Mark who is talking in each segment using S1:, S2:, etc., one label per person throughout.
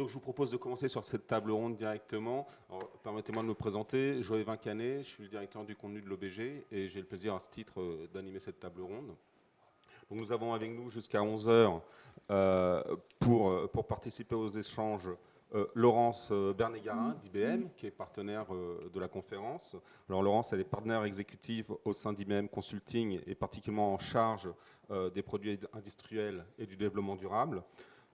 S1: Donc je vous propose de commencer sur cette table ronde directement. Permettez-moi de me présenter. Joël Vincanet, je suis le directeur du contenu de l'OBG et j'ai le plaisir à ce titre euh, d'animer cette table ronde. Donc nous avons avec nous jusqu'à 11h euh, pour, euh, pour participer aux échanges Laurence Bernégarin d'IBM, qui est partenaire de la conférence. Laurence, elle est partenaire exécutive au sein d'IBM Consulting et particulièrement en charge des produits industriels et du développement durable.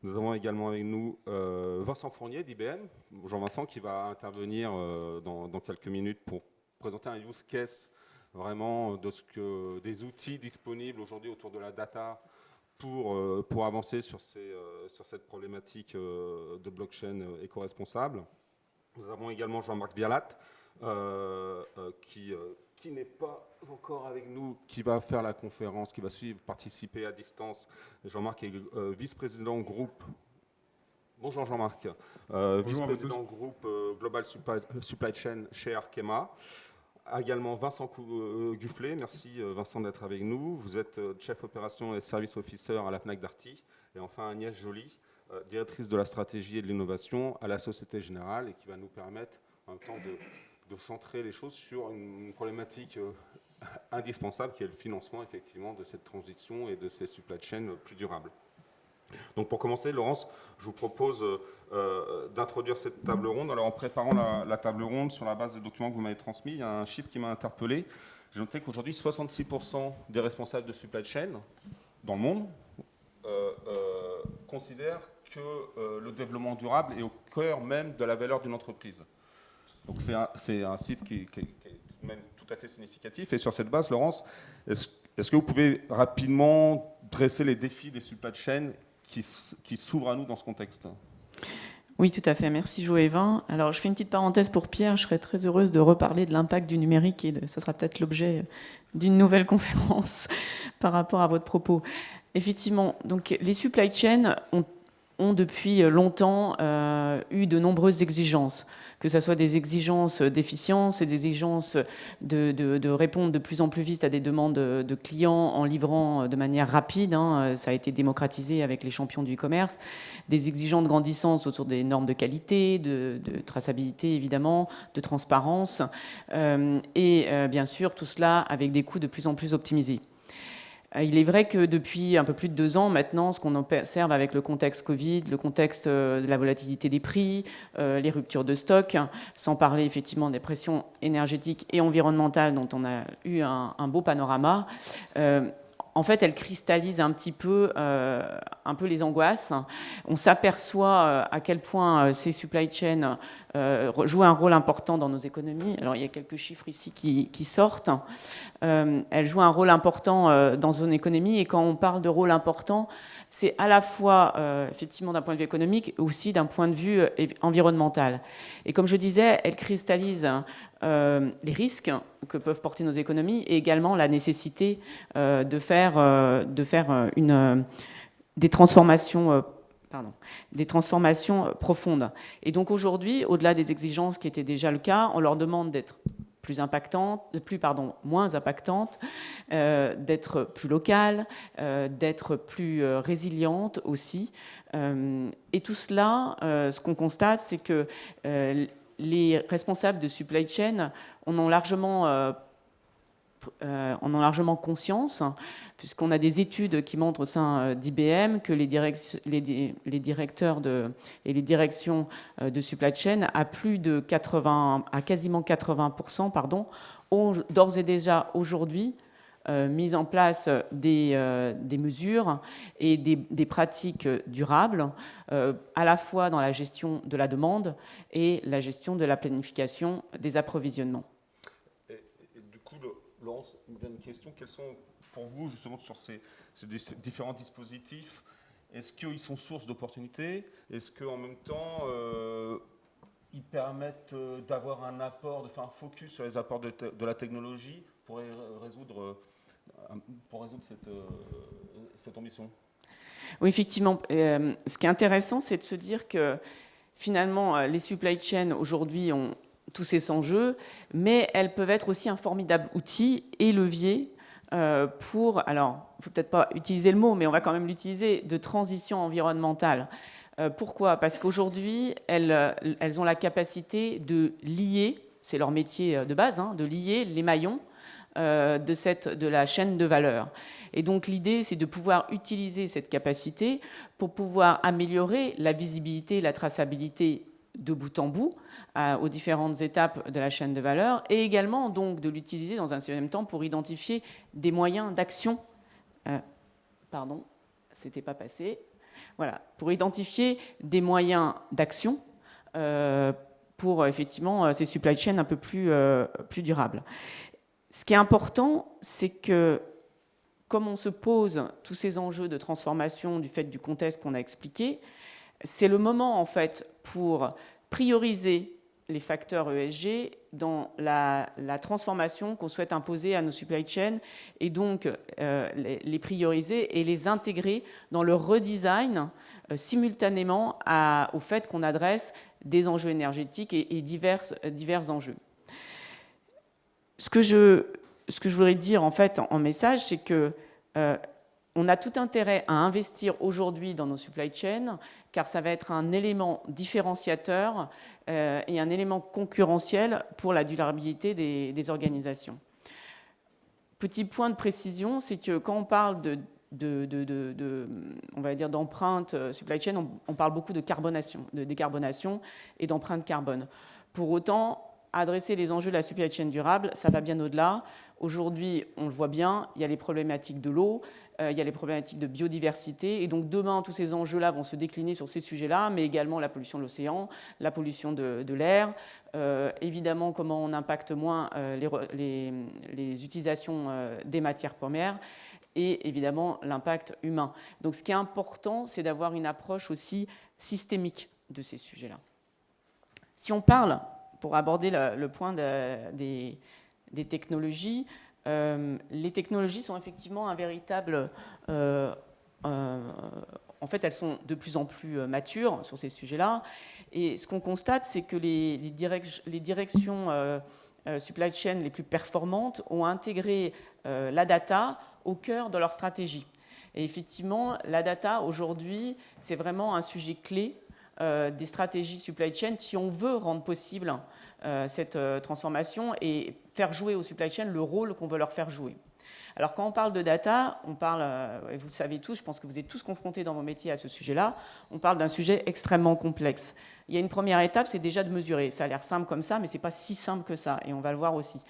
S1: Nous avons également avec nous euh, Vincent Fournier d'IBM, Jean-Vincent, qui va intervenir euh, dans, quelques minutes pour présenter un use case vraiment de ce que, des outils disponibles aujourd'hui autour de la data pour, euh, pour avancer sur, ces, sur cette problématique de blockchain éco-responsable. Nous avons également Jean-Marc Bialat, qui qui n'est pas encore avec nous, qui va faire la conférence, qui va suivre, participer à distance. Jean-Marc est euh, vice-président groupe. Bonjour Jean-Marc, euh, vice-président groupe euh, Global Supply, Chain chez Arkema. Également Vincent Gufflet, merci Vincent d'être avec nous. Vous êtes chef opération et service officer à la FNAC Darty. Et enfin Agnès Joly, directrice de la stratégie et de l'innovation à la Société Générale et qui va nous permettre en même temps de de centrer les choses sur une problématique euh, indispensable qui est le financement effectivement de cette transition et de ces supply chains plus durables. Donc pour commencer, Laurence, je vous propose euh, d'introduire cette table ronde. Alors en préparant la, table ronde sur la base des documents que vous m'avez transmis, il y a un chiffre qui m'a interpellé. J'ai noté qu'aujourd'hui, 66% des responsables de supply chain dans le monde euh, considèrent que le développement durable est au cœur même de la valeur d'une entreprise. Donc c'est un, chiffre qui, est tout à fait significatif. Et sur cette base, Laurence, est-ce que vous pouvez rapidement dresser les défis des supply chains qui, s'ouvrent à nous dans ce contexte?
S2: Oui, tout à fait. Merci Joëvin. Alors, je fais une petite parenthèse pour Pierre. Je serais très heureuse de reparler de l'impact du numérique et de, ça sera peut-être l'objet d'une nouvelle conférence par rapport à votre propos. Effectivement, donc les supply chains ont ont depuis longtemps euh, eu de nombreuses exigences, que ce soit des exigences d'efficience et des exigences de, répondre de plus en plus vite à des demandes de clients en livrant de manière rapide. Hein, ça a été démocratisé avec les champions du e-commerce. Des exigences de grandissance autour des normes de qualité, de, traçabilité évidemment, de transparence. Euh, et euh, bien sûr, tout cela avec des coûts de plus en plus optimisés. Euh, il est vrai que depuis un peu plus de deux ans maintenant, ce qu'on observe avec le contexte Covid, le contexte euh, de la volatilité des prix, euh, les ruptures de stock, sans parler effectivement des pressions énergétiques et environnementales dont on a eu un, beau panorama, en fait, elle cristallise un petit peu, peu les angoisses. On s'aperçoit à quel point ces supply chains jouent un rôle important dans nos économies. Alors, il y a quelques chiffres ici qui, sortent. Euh, elle joue un rôle important euh, dans une économie. Et quand on parle de rôle important, c'est à la fois, euh, effectivement, d'un point de vue économique, aussi d'un point de vue environnemental. Et comme je disais, elle cristallise les risques que peuvent porter nos économies et également la nécessité de faire, de faire une, des transformations Pardon, des transformations profondes. Et donc aujourd'hui, au-delà des exigences qui étaient déjà le cas, on leur demande d'être plus impactante, plus pardon, moins impactante, euh, d'être plus locale, euh, d'être plus euh, résiliente aussi. et tout cela, ce qu'on constate, c'est que les responsables de supply chain en ont largement euh, en ont largement conscience, puisqu'on a des études qui montrent au sein euh, d'IBM que les, directeurs et les directions euh, de supply chain, à plus de 80, à quasiment 80%, pardon, ont d'ores et déjà aujourd'hui mis en place des, mesures et des pratiques durables, à la fois dans la gestion de la demande et la gestion de la planification des approvisionnements.
S1: Une question. Quels sont pour vous, justement, sur ces, différents dispositifs, est-ce qu'ils sont source d'opportunités? Est-ce qu'en même temps, euh, ils permettent euh, d'avoir un apport, de faire un focus sur les apports de, la technologie pour résoudre, euh, cette ambition?
S2: Oui, effectivement. ce qui est intéressant, c'est de se dire que finalement, les supply chains aujourd'hui ont tous ces enjeux, mais elles peuvent être aussi un formidable outil et levier pour, alors, il ne faut peut-être pas utiliser le mot, mais on va quand même l'utiliser, de transition environnementale. pourquoi? Parce qu'aujourd'hui, elles, elles, ont la capacité de lier, c'est leur métier de base, hein, de lier les maillons de, cette, de la chaîne de valeur. Et donc l'idée, c'est de pouvoir utiliser cette capacité pour pouvoir améliorer la visibilité, la traçabilité de bout en bout aux différentes étapes de la chaîne de valeur et également donc de l'utiliser dans un même temps pour identifier des moyens d'action. Euh, pardon, c'était pas passé. Voilà, pour identifier des moyens d'action euh, pour effectivement ces supply chains un peu euh, plus durables. Ce qui est important, c'est que comme on se pose tous ces enjeux de transformation du fait du contexte qu'on a expliqué, c'est le moment en fait pour prioriser les facteurs ESG dans la, transformation qu'on souhaite imposer à nos supply chains et donc euh, les, prioriser et les intégrer dans le redesign euh, simultanément au fait qu'on adresse des enjeux énergétiques et, divers, divers enjeux. Ce que je ce que je voudrais dire en fait en, message, c'est que euh, on a tout intérêt à investir aujourd'hui dans nos supply chains, car ça va être un élément différenciateur euh, et un élément concurrentiel pour la durabilité des, organisations. Petit point de précision, c'est que quand on parle de, on va dire d'empreinte euh, supply chain, on, on, parle beaucoup de carbonation, de décarbonation et d'empreinte carbone. Pour autant, adresser les enjeux de la supply chain durable, ça va bien au-delà. Aujourd'hui, on le voit bien, il y a les problématiques de l'eau, euh, il y a les problématiques de biodiversité. Et donc demain, tous ces enjeux-là vont se décliner sur ces sujets-là, mais également la pollution de l'océan, la pollution de, l'air, euh, évidemment comment on impacte moins euh, les, utilisations des matières premières et évidemment l'impact humain. Donc ce qui est important, c'est d'avoir une approche aussi systémique de ces sujets-là. Si on parle, pour aborder le, point des technologies. Euh, les technologies sont effectivement un véritable... Euh, euh, en fait, elles sont de plus en plus matures sur ces sujets-là. Et ce qu'on constate, c'est que les, les, directions supply chain les plus performantes ont intégré la data au cœur de leur stratégie. Et effectivement, la data, aujourd'hui, c'est vraiment un sujet clé des stratégies supply chain si on veut rendre possible euh, cette euh, transformation et faire jouer aux supply chain le rôle qu'on veut leur faire jouer. Alors quand on parle de data, on parle, euh, et vous le savez tous, je pense que vous êtes tous confrontés dans vos métiers à ce sujet-là, on parle d'un sujet extrêmement complexe. Il y a une première étape, c'est déjà de mesurer. Ça a l'air simple comme ça, mais ce n'est pas si simple que ça, et on va le voir aussi.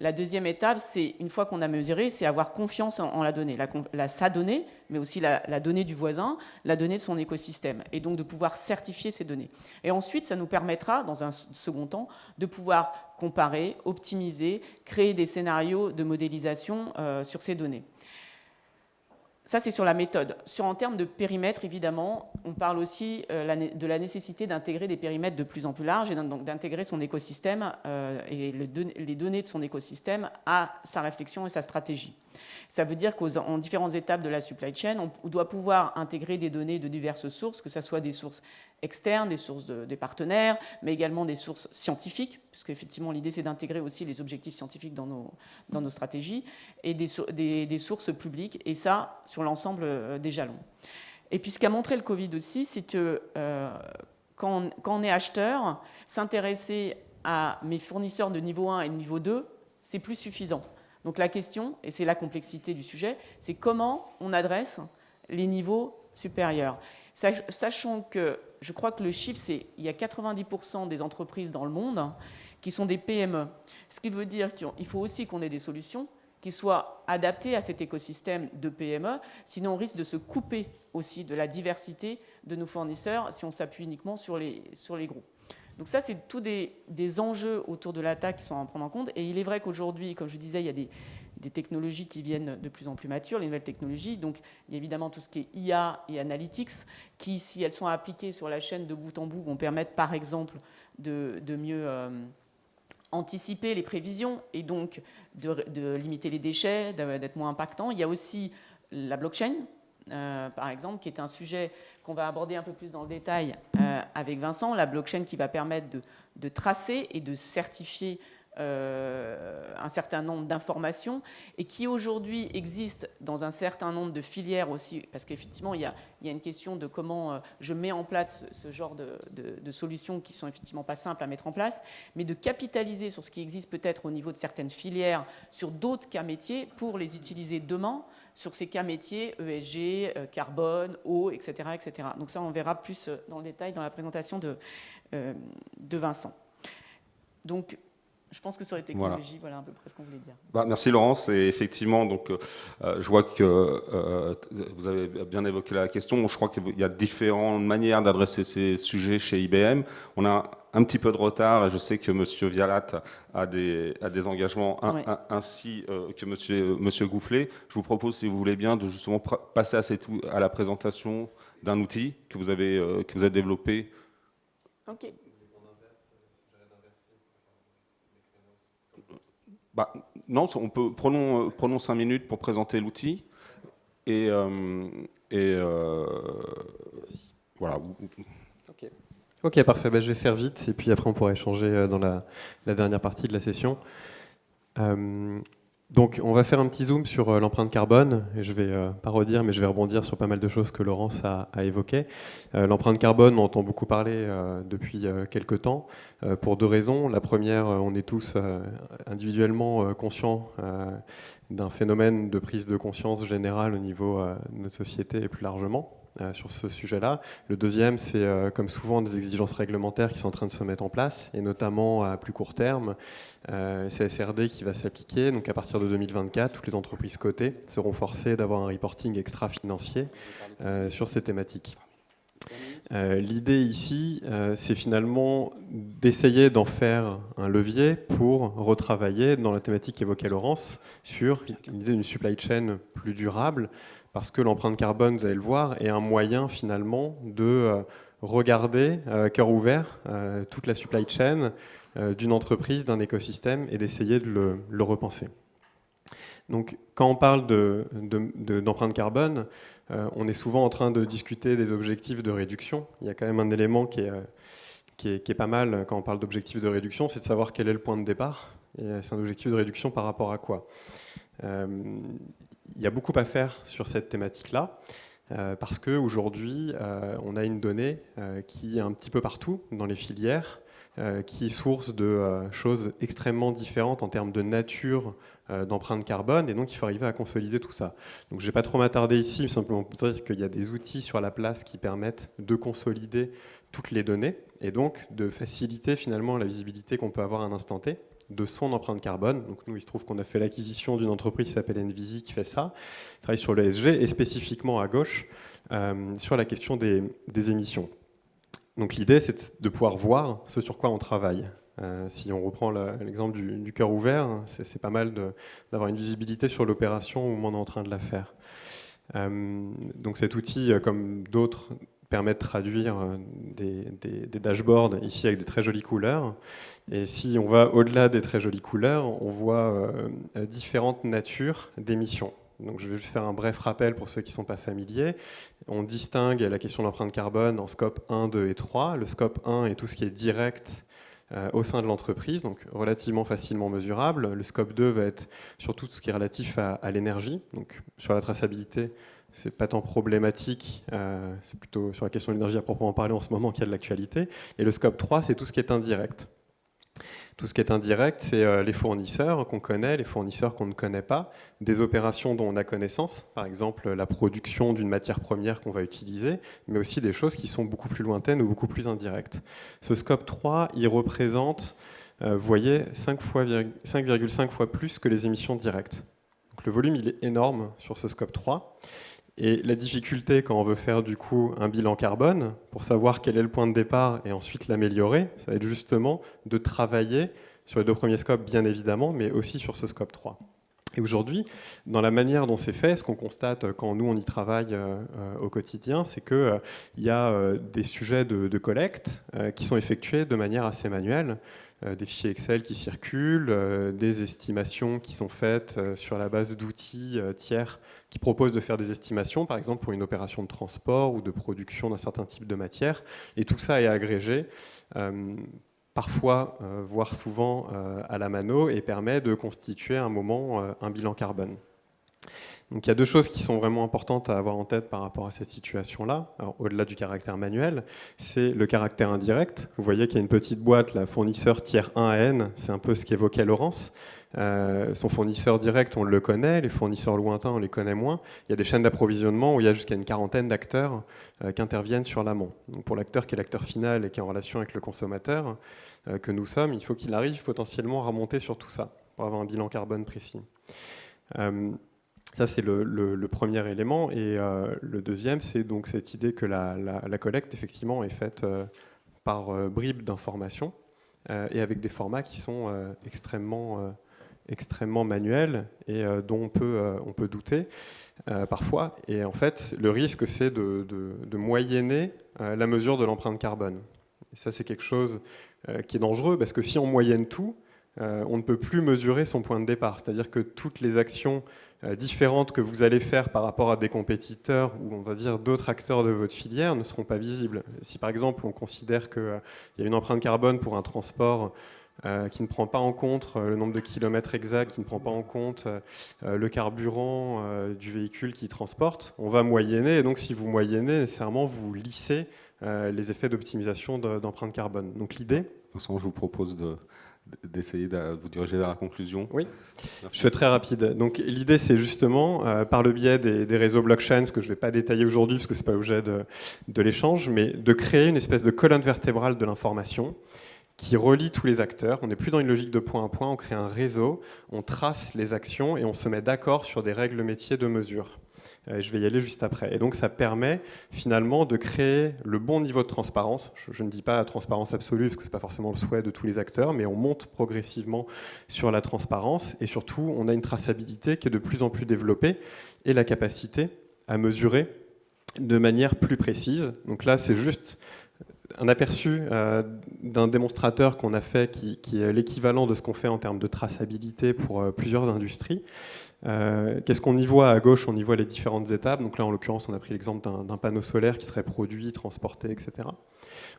S2: La deuxième étape, c'est une fois qu'on a mesuré, c'est avoir confiance en, la donnée, la, sa donnée, mais aussi la, donnée du voisin, la donnée de son écosystème, et donc de pouvoir certifier ces données. Et ensuite, ça nous permettra, dans un second temps, de pouvoir comparer, optimiser, créer des scénarios de modélisation euh, sur ces données. Ça, c'est sur la méthode. Sur, en termes de périmètre, évidemment, on parle aussi euh, de la nécessité d'intégrer des périmètres de plus en plus larges et donc d'intégrer son écosystème euh, et les données de son écosystème à sa réflexion et sa stratégie. Ça veut dire qu'en différentes étapes de la supply chain, on doit pouvoir intégrer des données de diverses sources, que ce soit des sources externes, des sources des partenaires, mais également des sources scientifiques, puisque effectivement l'idée c'est d'intégrer aussi les objectifs scientifiques dans nos, dans nos stratégies, et des, des, sources publiques, et ça sur l'ensemble euh, des jalons. Et puis ce qu'a montré le Covid aussi, c'est que euh, quand, quand, on, est acheteur, s'intéresser à mes fournisseurs de niveau 1 et de niveau 2, c'est plus suffisant. Donc la question, et c'est la complexité du sujet, c'est comment on adresse les niveaux supérieurs. Sachant que je crois que le chiffre, c'est il y a 90% des entreprises dans le monde qui sont des PME. Ce qui veut dire qu'il faut aussi qu'on ait des solutions qui soient adaptées à cet écosystème de PME, sinon on risque de se couper aussi de la diversité de nos fournisseurs si on s'appuie uniquement sur les, sur les gros. Donc ça, c'est tous des, des, enjeux autour de l'attaque qui sont à prendre en compte. Et il est vrai qu'aujourd'hui, comme je disais, il y a des, des technologies qui viennent de plus en plus matures, les nouvelles technologies. Donc, il y a évidemment tout ce qui est IA et analytics, qui, si elles sont appliquées sur la chaîne de bout en bout, vont permettre, par exemple, de, mieux euh, anticiper les prévisions et donc de, limiter les déchets, d'être moins impactant. Il y a aussi la blockchain, euh, par exemple, qui est un sujet qu'on va aborder un peu plus dans le détail euh, avec Vincent, la blockchain qui va permettre de, tracer et de certifier euh, un certain nombre d'informations et qui aujourd'hui existent dans un certain nombre de filières aussi, parce qu'effectivement, il, il, y a une question de comment euh, je mets en place ce, genre de, solutions qui sont effectivement pas simples à mettre en place, mais de capitaliser sur ce qui existe peut-être au niveau de certaines filières, sur d'autres cas métiers, pour les utiliser demain sur ces cas métiers, ESG, euh, carbone, eau, etc., etc. Donc ça, on verra plus dans le détail dans la présentation de, de Vincent. Donc, je pense que sur les technologies, voilà, voilà un peu près ce qu'on voulait dire.
S1: Bah, merci Laurence. Et effectivement, donc, euh, je vois que euh, vous avez bien évoqué la question. Je crois qu'il y a différentes manières d'adresser ces sujets chez IBM. On a un petit peu de retard et je sais que M. Vialat a des, a des engagements ainsi euh, que M. Monsieur, Goufflet. Je vous propose, si vous voulez bien, de justement passer à, cette, à la présentation d'un outil que vous avez, que vous avez développé.
S2: Ok.
S1: Bah, non, on peut, prenons, euh, prenons cinq minutes pour présenter l'outil. Et, euh, et euh, voilà.
S3: Ok, parfait. Bah, je vais faire vite et puis après on pourra échanger dans la, la dernière partie de la session. Donc on va faire un petit zoom sur euh, l'empreinte carbone, et je vais euh, pas redire, mais je vais rebondir sur pas mal de choses que Laurence a, évoquées. Euh, l'empreinte carbone, on entend beaucoup parler depuis quelques temps, pour deux raisons. La première, on est tous individuellement conscients d'un phénomène de prise de conscience générale au niveau de notre société et plus largement. Euh, sur ce sujet-là. Le deuxième, c'est euh, comme souvent des exigences réglementaires qui sont en train de se mettre en place, et notamment à plus court terme, euh, CSRD qui va s'appliquer. Donc à partir de 2024, toutes les entreprises cotées seront forcées d'avoir un reporting extra-financier sur ces thématiques. L'idée ici, c'est finalement d'essayer d'en faire un levier pour retravailler dans la thématique évoquée Laurence sur l'idée d'une supply chain plus durable, parce que l'empreinte carbone, vous allez le voir, est un moyen finalement de euh, regarder, euh, cœur ouvert, euh, toute la supply chain d'une entreprise, d'un écosystème et d'essayer de le, repenser. Donc quand on parle d'empreinte de, carbone, on est souvent en train de discuter des objectifs de réduction. Il y a quand même un élément qui est, qui est, pas mal quand on parle d'objectifs de réduction, c'est de savoir quel est le point de départ. Et c'est un objectif de réduction par rapport à quoi? Il y a beaucoup à faire sur cette thématique-là. Euh, parce qu'aujourd'hui, euh, on a une donnée euh, qui est un petit peu partout dans les filières, qui est source de choses extrêmement différentes en termes de nature d'empreinte carbone, et donc il faut arriver à consolider tout ça. Donc je ne vais pas trop m'attarder ici, simplement pour dire qu'il y a des outils sur la place qui permettent de consolider toutes les données, et donc de faciliter finalement la visibilité qu'on peut avoir à un instant T de son empreinte carbone. Donc nous, il se trouve qu'on a fait l'acquisition d'une entreprise qui s'appelle Envisi qui fait ça, qui travaille sur l'ESG et spécifiquement à gauche euh, sur la question des, émissions. Donc l'idée, c'est de pouvoir voir ce sur quoi on travaille. Euh, si on reprend l'exemple du, cœur ouvert, c'est pas mal d'avoir une visibilité sur l'opération où on est en train de la faire. Euh, donc cet outil, comme d'autres, permet de traduire des, des, dashboards ici avec des très jolies couleurs. Et si on va au-delà des très jolies couleurs, on voit euh, différentes natures d'émissions. Donc je vais juste faire un bref rappel pour ceux qui ne sont pas familiers. On distingue la question de l'empreinte carbone en scope 1, 2 et 3. Le scope 1 est tout ce qui est direct euh, au sein de l'entreprise, donc relativement facilement mesurable. Le scope 2 va être sur tout ce qui est relatif à, l'énergie. Donc sur la traçabilité, c'est pas tant problématique, euh, c'est plutôt sur la question de l'énergie à proprement parler en ce moment qu'il y a de l'actualité. Et le scope 3, c'est tout ce qui est indirect. Tout ce qui est indirect, c'est euh, les fournisseurs qu'on connaît, les fournisseurs qu'on ne connaît pas, des opérations dont on a connaissance, par exemple la production d'une matière première qu'on va utiliser, mais aussi des choses qui sont beaucoup plus lointaines ou beaucoup plus indirectes. Ce scope 3, il représente, euh, vous voyez, 5,5 fois plus que les émissions directes. Donc le volume, il est énorme sur ce scope 3. Et la difficulté quand on veut faire du coup un bilan carbone, pour savoir quel est le point de départ et ensuite l'améliorer, ça va être justement de travailler sur les deux premiers scopes bien évidemment, mais aussi sur ce scope 3. Et aujourd'hui, dans la manière dont c'est fait, ce qu'on constate quand nous on y travaille euh, euh, au quotidien, c'est qu'il euh, y a des sujets de collecte qui sont effectués de manière assez manuelle. Euh, des fichiers Excel qui circulent, euh, des estimations qui sont faites euh, sur la base d'outils tiers qui proposent de faire des estimations, par exemple pour une opération de transport ou de production d'un certain type de matière. Et tout ça est agrégé parfois, voire souvent à la mano, et permet de constituer un moment un bilan carbone. Donc il y a deux choses qui sont vraiment importantes à avoir en tête par rapport à cette situation-là, au-delà du caractère manuel, c'est le caractère indirect. Vous voyez qu'il y a une petite boîte, la fournisseur tiers 1 à N, c'est un peu ce qu'évoquait Laurence. Euh, son fournisseur direct, on le connaît, les fournisseurs lointains, on les connaît moins. Il y a des chaînes d'approvisionnement où il y a jusqu'à une quarantaine d'acteurs euh, qui interviennent sur l'amont. Pour l'acteur qui est l'acteur final et qui est en relation avec le consommateur, euh, que nous sommes, il faut qu'il arrive potentiellement à remonter sur tout ça pour avoir un bilan carbone précis. Ça, c'est le, premier élément. Et le deuxième, c'est donc cette idée que la, collecte, effectivement, est faite par bribes d'informations et avec des formats qui sont extrêmement extrêmement manuel et euh, dont on peut, euh, on peut douter euh, parfois. Et en fait, le risque, c'est de, de, moyenner la mesure de l'empreinte carbone. Et ça, c'est quelque chose qui est dangereux parce que si on moyenne tout, on ne peut plus mesurer son point de départ. C'est-à-dire que toutes les actions différentes que vous allez faire par rapport à des compétiteurs ou on va dire d'autres acteurs de votre filière ne seront pas visibles. Si par exemple on considère qu'il y a une empreinte carbone pour un transport euh, qui ne prend pas en compte euh, le nombre de kilomètres exacts, qui ne prend pas en compte euh, le carburant du véhicule qui transporte, on va moyenner. Et donc, si vous moyennez, nécessairement, vous lissez les effets d'optimisation d'empreinte carbone. Donc, l'idée...
S1: je vous propose d'essayer de, vous diriger vers la conclusion.
S3: Oui, je fais très rapide. Donc l'idée, c'est justement, par le biais des, réseaux blockchain, ce que je ne vais pas détailler aujourd'hui parce que ce n'est pas objet de, de l'échange, mais de créer une espèce de colonne vertébrale de l'information qui relie tous les acteurs. On n'est plus dans une logique de point à point, on crée un réseau, on trace les actions et on se met d'accord sur des règles métiers de mesure. Euh, je vais y aller juste après. Et donc ça permet finalement de créer le bon niveau de transparence. Je, ne dis pas transparence absolue, parce que ce n'est pas forcément le souhait de tous les acteurs, mais on monte progressivement sur la transparence. Et surtout, on a une traçabilité qui est de plus en plus développée et la capacité à mesurer de manière plus précise. Donc là, c'est juste un aperçu euh, d'un démonstrateur qu'on a fait qui, est l'équivalent de ce qu'on fait en termes de traçabilité pour euh, plusieurs industries. Euh, qu'est-ce qu'on y voit à gauche? On y voit les différentes étapes. Donc là, en l'occurrence, on a pris l'exemple d'un panneau solaire qui serait produit, transporté, etc.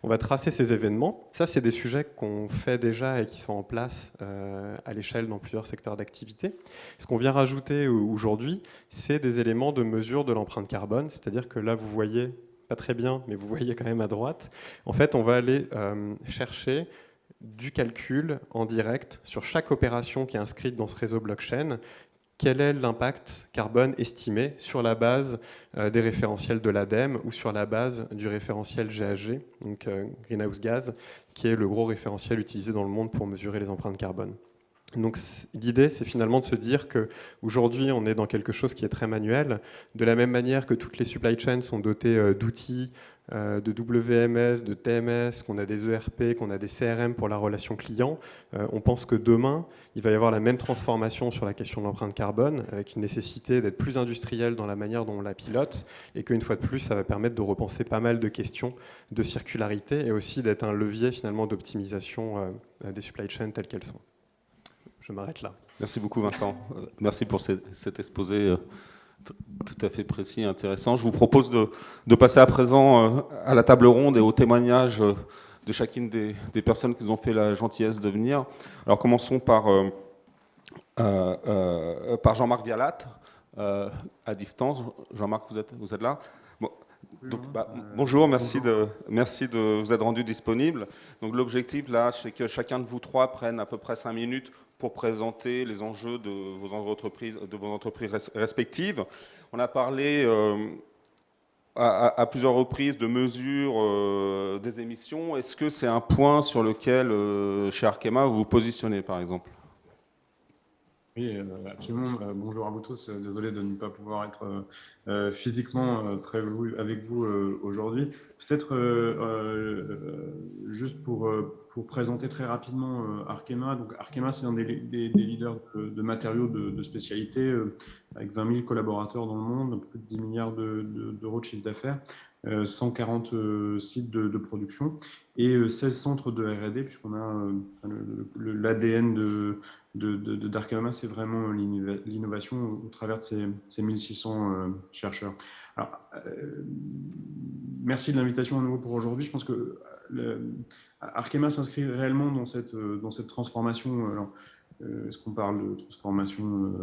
S3: On va tracer ces événements. Ça, c'est des sujets qu'on fait déjà et qui sont en place à l'échelle dans plusieurs secteurs d'activité. Ce qu'on vient rajouter aujourd'hui, c'est des éléments de mesure de l'empreinte carbone. C'est-à-dire que là, vous voyez pas très bien, mais vous voyez quand même à droite, en fait, on va aller euh, chercher du calcul en direct sur chaque opération qui est inscrite dans ce réseau blockchain, quel est l'impact carbone estimé sur la base euh, des référentiels de l'ADEME ou sur la base du référentiel GHG, donc euh, Greenhouse Gas, qui est le gros référentiel utilisé dans le monde pour mesurer les empreintes carbone? Donc l'idée, c'est finalement de se dire qu'aujourd'hui, on est dans quelque chose qui est très manuel. De la même manière que toutes les supply chains sont dotées euh, d'outils, euh, de WMS, de TMS, qu'on a des ERP, qu'on a des CRM pour la relation client, euh, on pense que demain, il va y avoir la même transformation sur la question de l'empreinte carbone, avec une nécessité d'être plus industriel dans la manière dont on la pilote, et qu'une fois de plus, ça va permettre de repenser pas mal de questions de circularité, et aussi d'être un levier finalement d'optimisation des supply chains telles qu'elles sont je m'arrête là.
S1: Merci beaucoup Vincent. Euh, merci pour cet exposé euh, tout à fait précis et intéressant. Je vous propose de, passer à présent euh, à la table ronde et au témoignage de chacune des, personnes qui nous ont fait la gentillesse de venir. Alors commençons par, par Jean-Marc Vialat, à distance. Jean-Marc, vous êtes, vous êtes là? Bah, bonjour, merci, De, merci de vous être rendu disponible. Donc l'objectif là, c'est que chacun de vous trois prenne à peu près cinq minutes pour présenter les enjeux de vos entreprises, de vos entreprises respectives. On a parlé euh, à, plusieurs reprises de mesures euh, des émissions. Est-ce que c'est un point sur lequel, euh, chez Arkema, vous vous positionnez, par exemple?
S4: Oui, absolument. Bonjour à vous tous. Désolé de ne pas pouvoir être physiquement avec vous aujourd'hui. Peut-être juste pour présenter très rapidement euh, Arkema. Donc, Arkema, c'est un des, leaders de, matériaux de, spécialité, euh, avec 20 000 collaborateurs dans le monde, plus de 10 milliards d'euros de, chiffre d'affaires, 140 euh, sites de, production et 16 centres de R&D, puisqu'on a l'ADN de, d'Arkema, c'est vraiment l'innovation au travers de ces, ces 1600 chercheurs. Alors, merci de l'invitation à nouveau pour aujourd'hui. Je pense que Arkema s'inscrit réellement dans cette, dans cette transformation. Est-ce qu'on parle de transformation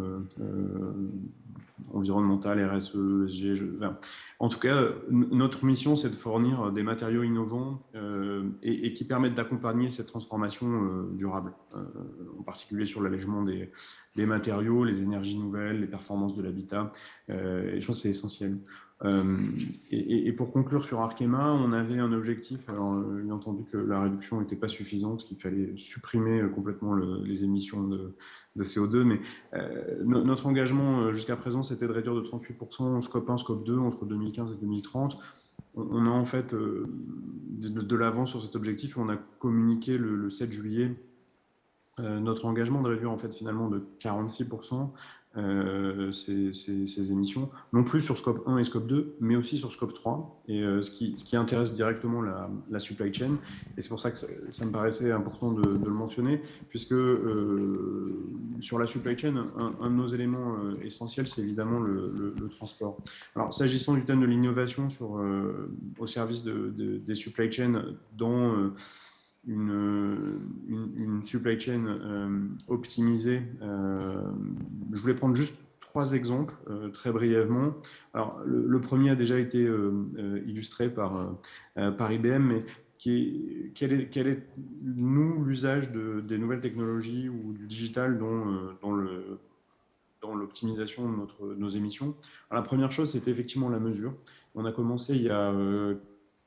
S4: environnementale, RSE, ESG En tout cas, notre mission, c'est de fournir des matériaux innovants et, qui permettent d'accompagner cette transformation durable, en particulier sur l'allègement des, matériaux, les énergies nouvelles, les performances de l'habitat. je pense que c'est essentiel. Euh, et, pour conclure sur Arkema, on avait un objectif. Alors, euh, bien entendu que la réduction n'était pas suffisante, qu'il fallait supprimer euh, complètement les émissions de, CO2, mais notre engagement jusqu'à présent, c'était de réduire de 38% scope 1, scope 2 entre 2015 et 2030. On, a en fait de, l'avance sur cet objectif on a communiqué le 7 juillet notre engagement de réduire en fait finalement de 46% euh, ces, émissions, non plus sur scope 1 et scope 2, mais aussi sur scope 3, et euh, ce, qui, ce, qui, intéresse directement la, supply chain. Et c'est pour ça que ça, me paraissait important de, le mentionner, puisque euh, sur la supply chain, un, de nos éléments essentiels, c'est évidemment le, transport. Alors, s'agissant du thème de l'innovation au service de, des supply chains dans une, supply chain euh, optimisée. Euh, je voulais prendre juste trois exemples euh, très brièvement. Alors, le, premier a déjà été illustré par, par IBM, mais qui est, quel, est, nous, l'usage de, des nouvelles technologies ou du digital dans, dans le dans l'optimisation de, notre, nos émissions. La première chose, c'était effectivement la mesure. On a commencé il y a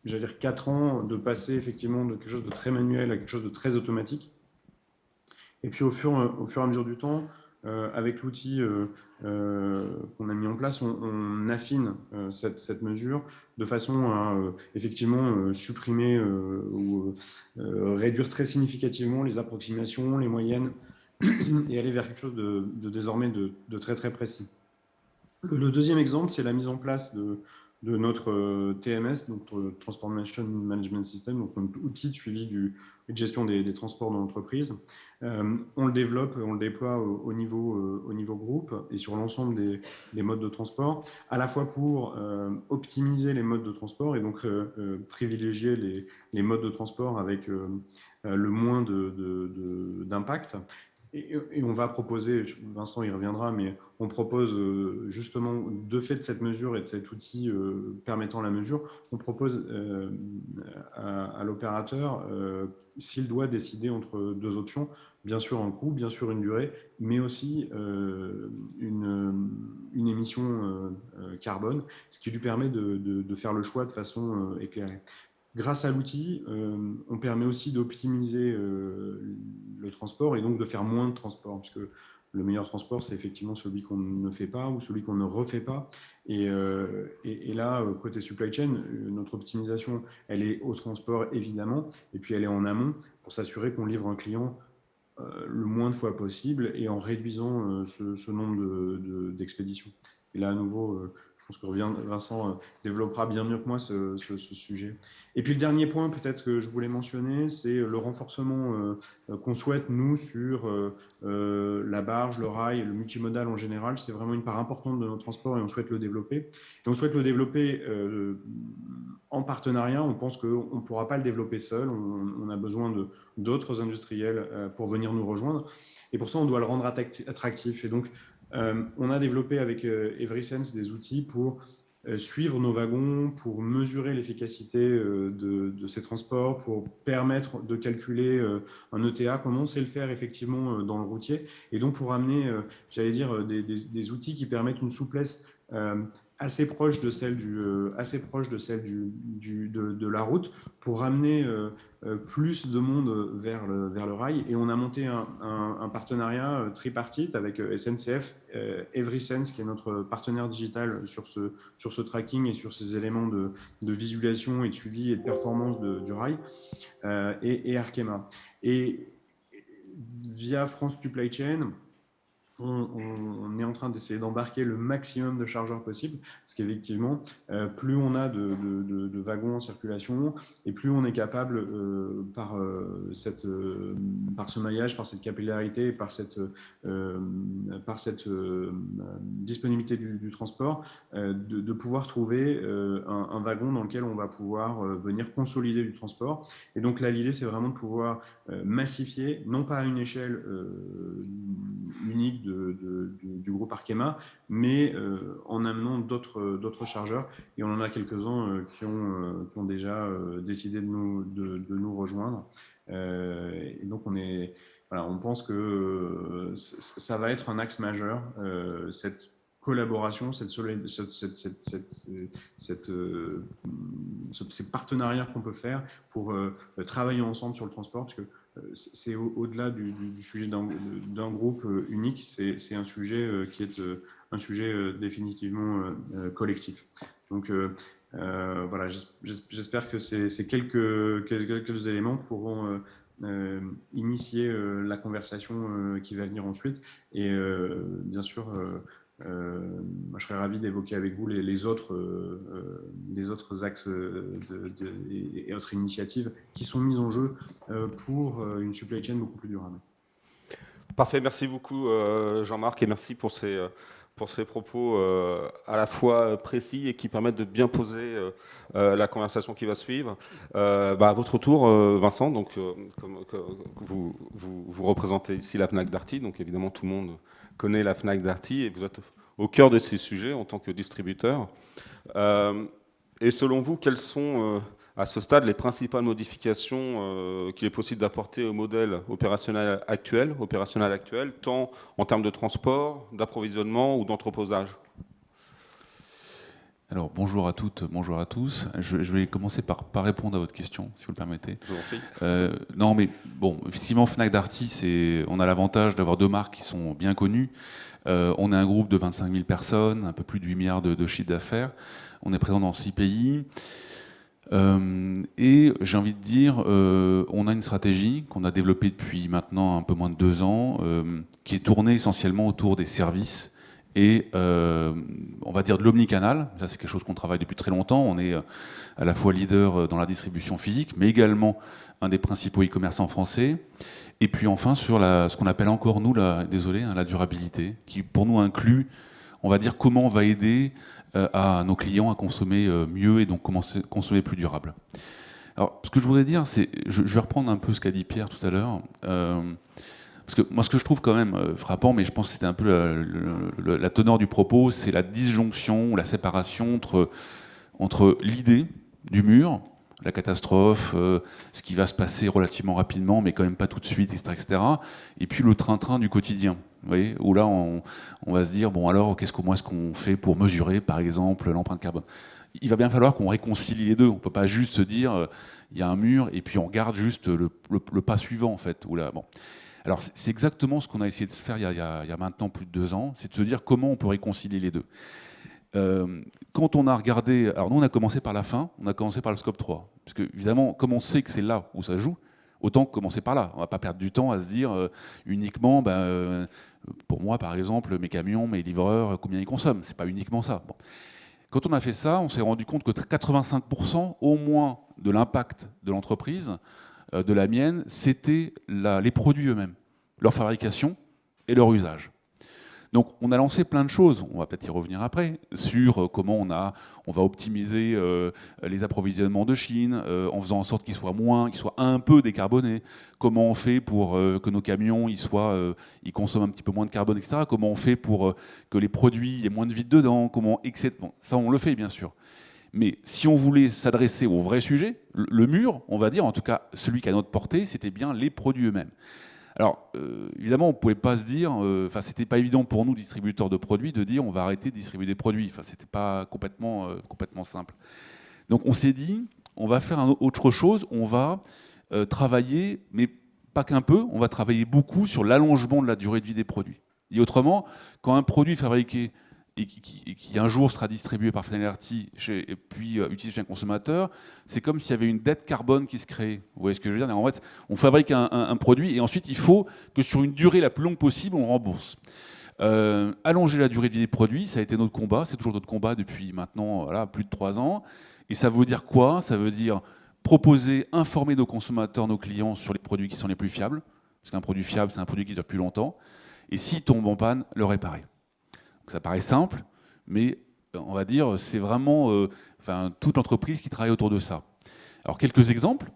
S4: j'allais dire, 4 ans de passer effectivement de quelque chose de très manuel à quelque chose de très automatique. Et puis au fur, au fur et à mesure du temps, euh, avec l'outil euh, euh, qu'on a mis en place, on, affine cette, cette, mesure de façon à effectivement supprimer ou réduire très significativement les approximations, les moyennes, et aller vers quelque chose de, désormais de, de, très très précis. Le deuxième exemple, c'est la mise en place de, de notre euh, TMS, notre Transformation Management System, donc notre outil de suivi du, de gestion des, transports dans l'entreprise. Euh, on le développe, on le déploie au, niveau, euh, au niveau groupe et sur l'ensemble des, modes de transport, à la fois pour optimiser les modes de transport et donc privilégier les, les, modes de transport avec le moins d'impact, de, et, on va proposer, Vincent y reviendra, mais on propose euh, justement, de fait de cette mesure et de cet outil euh, permettant la mesure, on propose euh, à, l'opérateur, s'il doit décider entre deux options, bien sûr un coût, bien sûr une durée, mais aussi une, une, émission carbone, ce qui lui permet de, de, faire le choix de façon éclairée. Grâce à l'outil, euh, on permet aussi d'optimiser euh, le transport et donc de faire moins de transport, puisque le meilleur transport, c'est effectivement celui qu'on ne fait pas ou celui qu'on ne refait pas. Et, euh, là, côté supply chain, notre optimisation, elle est au transport, évidemment, et puis elle est en amont pour s'assurer qu'on livre un client le moins de fois possible et en réduisant ce, nombre d'expéditions. et là, à nouveau, pense que Vincent euh, développera bien mieux que moi ce, sujet. Et puis le dernier point peut-être que je voulais mentionner, c'est le renforcement euh, qu'on souhaite nous sur euh, la barge, le rail, le multimodal en général. C'est vraiment une part importante de notre transport et on souhaite le développer. Et on souhaite le développer en partenariat. On pense qu'on ne pourra pas le développer seul. On, a besoin d'autres industriels pour venir nous rejoindre. Et pour ça, on doit le rendre attractif. Et donc, on a développé avec euh, EverySense des outils pour euh, suivre nos wagons, pour mesurer l'efficacité de, ces transports, pour permettre de calculer un ETA, comme on sait le faire effectivement dans le routier, et donc pour amener, j'allais dire, des, outils qui permettent une souplesse assez proche de celle du euh, assez proche de celle du, du de, de, la route pour ramener euh, euh, plus de monde vers le vers le rail. Et on a monté un, un, partenariat tripartite avec SNCF EverySense qui est notre partenaire digital sur ce sur ce tracking et sur ces éléments de, de visualisation et de suivi et de performance du rail et, et Arkema. Et via France Supply Chain on, est en train d'essayer d'embarquer le maximum de chargeurs possible, parce qu'effectivement, euh, plus on a de, wagons en circulation, et plus on est capable, euh, par, euh, par ce maillage, par cette capillarité, par cette, par cette disponibilité du, transport, de, pouvoir trouver un, wagon dans lequel on va pouvoir venir consolider du transport. Et donc là, l'idée, c'est vraiment de pouvoir massifier, non pas à une échelle unique du groupe Arkema, mais euh, en amenant d'autres chargeurs. Et on en a quelques-uns euh, qui, ont, euh, qui ont déjà décidé de nous, rejoindre. et donc, on pense que ça va être un axe majeur, cette collaboration, ces partenariats qu'on peut faire pour travailler ensemble sur le transport, c'est au-delà du, sujet d'un groupe euh, unique, c'est un sujet euh, qui est euh, un sujet définitivement collectif. Donc voilà, j'espère que ces quelques, éléments pourront initier la conversation qui va venir ensuite. Et bien sûr, euh, moi, je serais ravi d'évoquer avec vous les, autres, euh, euh, autres axes et autres initiatives qui sont mises en jeu pour une supply chain beaucoup plus durable.
S1: Parfait, merci beaucoup Jean-Marc et merci pour ces, pour ces propos à la fois précis et qui permettent de bien poser la conversation qui va suivre. Bah, à votre tour, Vincent, donc, vous, représentez ici la FNAC Darty, donc évidemment tout le monde connaît la FNAC Darty et vous êtes au cœur de ces sujets en tant que distributeur. Euh, et selon vous, quelles sont euh, à ce stade les principales modifications euh, qu'il est possible d'apporter au modèle opérationnel actuel, opérationnel actuel, tant en termes de transport, d'approvisionnement ou d'entreposage?
S5: Alors bonjour à toutes, bonjour à tous. Je, vais commencer par, par, répondre à votre question, si vous le permettez.
S1: Je vous en prie.
S5: Euh, non, mais bon, effectivement, Fnac Darty, on a l'avantage d'avoir deux marques qui sont bien connues. Euh, on est un groupe de 25 000 personnes, un peu plus de 8 milliards de, de chiffre d'affaires. On est présent dans six pays. Euh, et j'ai envie de dire, on a une stratégie qu'on a développée depuis maintenant un peu moins de deux ans, qui est tournée essentiellement autour des services et euh, on va dire de l'omnicanal. Ça, c'est quelque chose qu'on travaille depuis très longtemps. On est euh, à la fois leader euh, dans la distribution physique, mais également un des principaux e-commerçants français. Et puis enfin, sur ce qu'on appelle encore, nous, désolé, hein, la durabilité, qui pour nous inclut, on va dire, comment on va aider à nos clients à consommer mieux et donc consommer plus durable. Alors, ce que je voudrais dire, c'est, je, vais reprendre un peu ce qu'a dit Pierre tout à l'heure. Moi, ce que je trouve quand même euh, frappant, mais je pense que c'était un peu la, teneur du propos, c'est la disjonction la séparation entre, entre l'idée du mur, la catastrophe, euh, ce qui va se passer relativement rapidement, mais quand même pas tout de suite, etc. etc. et puis le train-train du quotidien. Vous voyez, où là, on, va se dire, bon alors, qu'est-ce qu'on est-ce qu'on fait pour mesurer, par exemple, l'empreinte carbone? Il va bien falloir qu'on réconcilie les deux. On ne peut pas juste se dire, euh, il y a un mur, et puis on regarde juste le, pas suivant, en fait. Où là, bon. Alors c'est exactement ce qu'on a essayé de faire il y, a, maintenant plus de deux ans, c'est de se dire comment on peut réconcilier les deux. Euh, quand on a regardé, alors nous on a commencé par la fin, on a commencé par le scope 3, parce que évidemment comme on sait que c'est là où ça joue, autant commencer par là. On ne va pas perdre du temps à se dire euh, uniquement, ben, euh, pour moi par exemple, mes camions, mes livreurs, combien ils consomment. C'est pas uniquement ça. Quand on a fait ça, on s'est rendu compte que 85% au moins de l'impact de l'entreprise de la mienne, c'était les produits eux-mêmes, leur fabrication et leur usage. Donc on a lancé plein de choses, on va peut-être y revenir après, sur euh, comment on, a, on va optimiser euh, les approvisionnements de Chine, en faisant en sorte qu'ils soient moins, qu'ils soient un peu décarbonés, comment on fait pour que nos camions ils soient, ils consomment un petit peu moins de carbone, etc. Comment on fait pour que les produits aient moins de vide dedans, comment, etc. ça on le fait bien sûr. Mais si on voulait s'adresser au vrai sujet, le mur, on va dire, en tout cas celui qui a notre portée, c'était bien les produits eux-mêmes. Alors, euh, évidemment, on ne pouvait pas se dire, euh, enfin, c'était pas évident pour nous, distributeurs de produits, de dire on va arrêter de distribuer des produits. Enfin, c'était pas complètement, euh, complètement simple. Donc, on s'est dit, on va faire autre chose, on va travailler, mais pas qu'un peu, on va travailler beaucoup sur l'allongement de la durée de vie des produits. Et autrement, quand un produit fabriqué et qui, un jour sera distribué par Fnalerty et puis euh, utilisé chez un consommateur, c'est comme s'il y avait une dette carbone qui se crée. Vous voyez ce que je veux dire? En fait, on fabrique un, produit et ensuite il faut que sur une durée la plus longue possible, on rembourse. allonger la durée de vie des produits, ça a été notre combat, c'est toujours notre combat depuis maintenant plus de trois ans. Et ça veut dire quoi? Ça veut dire proposer, informer nos consommateurs, nos clients sur les produits qui sont les plus fiables. Parce qu'un produit fiable, c'est un produit qui dure plus longtemps. Et s'il tombe en panne, le réparer. Ça paraît simple, mais on va dire, c'est vraiment euh, toute l'entreprise qui travaille autour de ça. Alors quelques exemples.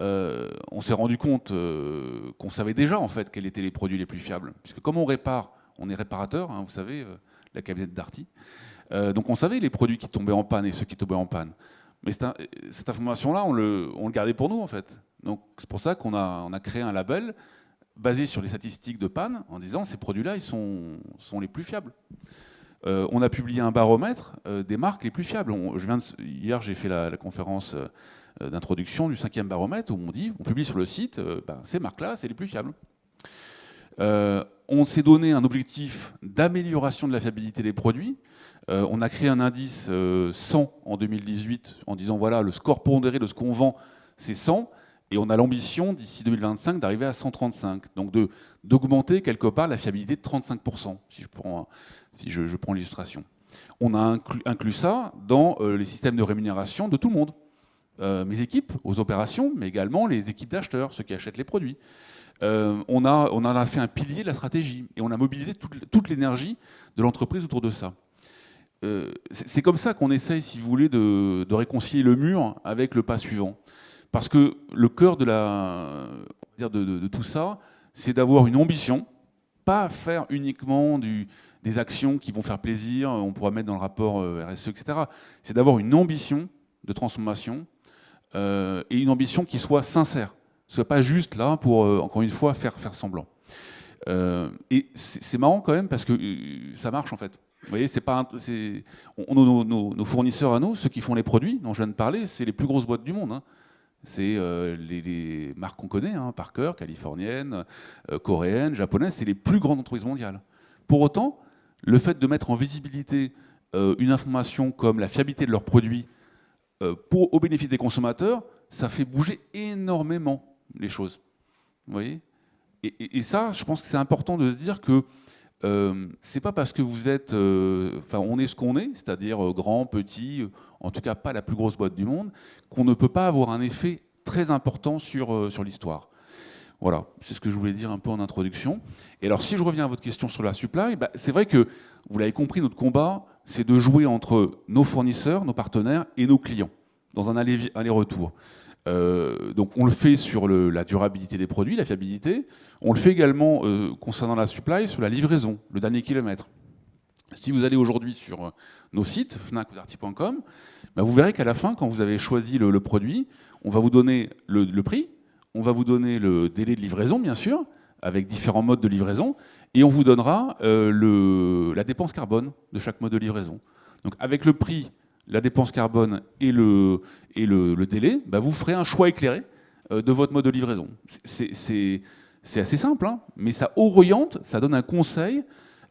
S5: Euh, on s'est rendu compte euh, qu'on savait déjà en fait quels étaient les produits les plus fiables. Puisque comme on répare, on est réparateur, hein, vous savez, la cabinette d'Arty. donc on savait les produits qui tombaient en panne et ceux qui tombaient en panne. Mais cette information-là, on le, gardait pour nous, en fait. Donc c'est pour ça qu'on a, on a créé un label basé sur les statistiques de panne, en disant ces produits-là, ils sont, sont, les plus fiables. Euh, on a publié un baromètre euh, des marques les plus fiables. je viens hier, j'ai fait la, conférence euh, d'introduction du cinquième baromètre où on dit, on publie sur le site, ben, ces marques-là, c'est les plus fiables. on s'est donné un objectif d'amélioration de la fiabilité des produits. On a créé un indice 100 euh, en 2018 en disant voilà, le score pondéré de ce qu'on vend, c'est 100. Et on a l'ambition d'ici 2025 d'arriver à 135. Donc d'augmenter quelque part la fiabilité de 35%, si je prends, si je, prends l'illustration. On a inclus, ça dans euh, les systèmes de rémunération de tout le monde. mes équipes aux opérations, mais également les équipes d'acheteurs, ceux qui achètent les produits. on, a, a fait un pilier de la stratégie et on a mobilisé toute l'énergie de l'entreprise autour de ça. Euh, c'est comme ça qu'on essaye, si vous voulez, de, réconcilier le mur avec le pas suivant. Parce que le cœur de, tout ça, c'est d'avoir une ambition, pas faire uniquement des actions qui vont faire plaisir, on pourra mettre dans le rapport euh, RSE, etc. C'est d'avoir une ambition de transformation euh, et une ambition qui soit sincère. Ce soit pas juste là pour, encore une fois, faire, faire semblant. et c'est marrant quand même parce que ça marche en fait. Vous voyez, c'est pas, nos, fournisseurs à nous, ceux qui font les produits dont je viens de parler, c'est les plus grosses boîtes du monde. Hein. C'est euh, les, marques qu'on connaît, hein, Parker, californienne, euh, coréenne, japonaise, c'est les plus grandes entreprises mondiales. Pour autant, le fait de mettre en visibilité euh, une information comme la fiabilité de leurs produits au bénéfice des consommateurs, ça fait bouger énormément les choses. Vous voyez? Et, et, ça, je pense que c'est important de se dire que euh, c'est pas parce que vous êtes, euh, enfin, on est ce qu'on est, c'est-à-dire euh, grand, petit, en tout cas pas la plus grosse boîte du monde, qu'on ne peut pas avoir un effet très important sur, sur l'histoire. Voilà, c'est ce que je voulais dire un peu en introduction. Et alors, si je reviens à votre question sur la supply, bah, c'est vrai que, vous l'avez compris, notre combat, c'est de jouer entre nos fournisseurs, nos partenaires et nos clients, dans un aller-retour. Euh, donc on le fait sur la durabilité des produits, la fiabilité. On le fait également euh, concernant la supply, sur la livraison, le dernier kilomètre. Si vous allez aujourd'hui sur euh, nos sites, fnac.com, bah vous verrez qu'à la fin, quand vous avez choisi le, produit, on va vous donner le, prix, on va vous donner le délai de livraison, bien sûr, avec différents modes de livraison, et on vous donnera la dépense carbone de chaque mode de livraison. Donc avec le prix la dépense carbone et le, délai, bah, vous ferez un choix éclairé euh, de votre mode de livraison. C'est assez simple, hein, mais ça oriente, ça donne un conseil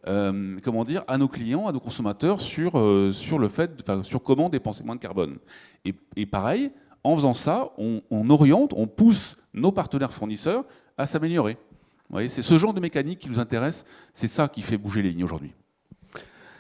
S5: euh, comment dire, à nos clients, à nos consommateurs sur, euh, sur, le fait, sur comment dépenser moins de carbone. Et, pareil, en faisant ça, on, on, oriente, on pousse nos partenaires fournisseurs à s'améliorer. C'est ce genre de mécanique qui nous intéresse, c'est ça qui fait bouger les lignes aujourd'hui.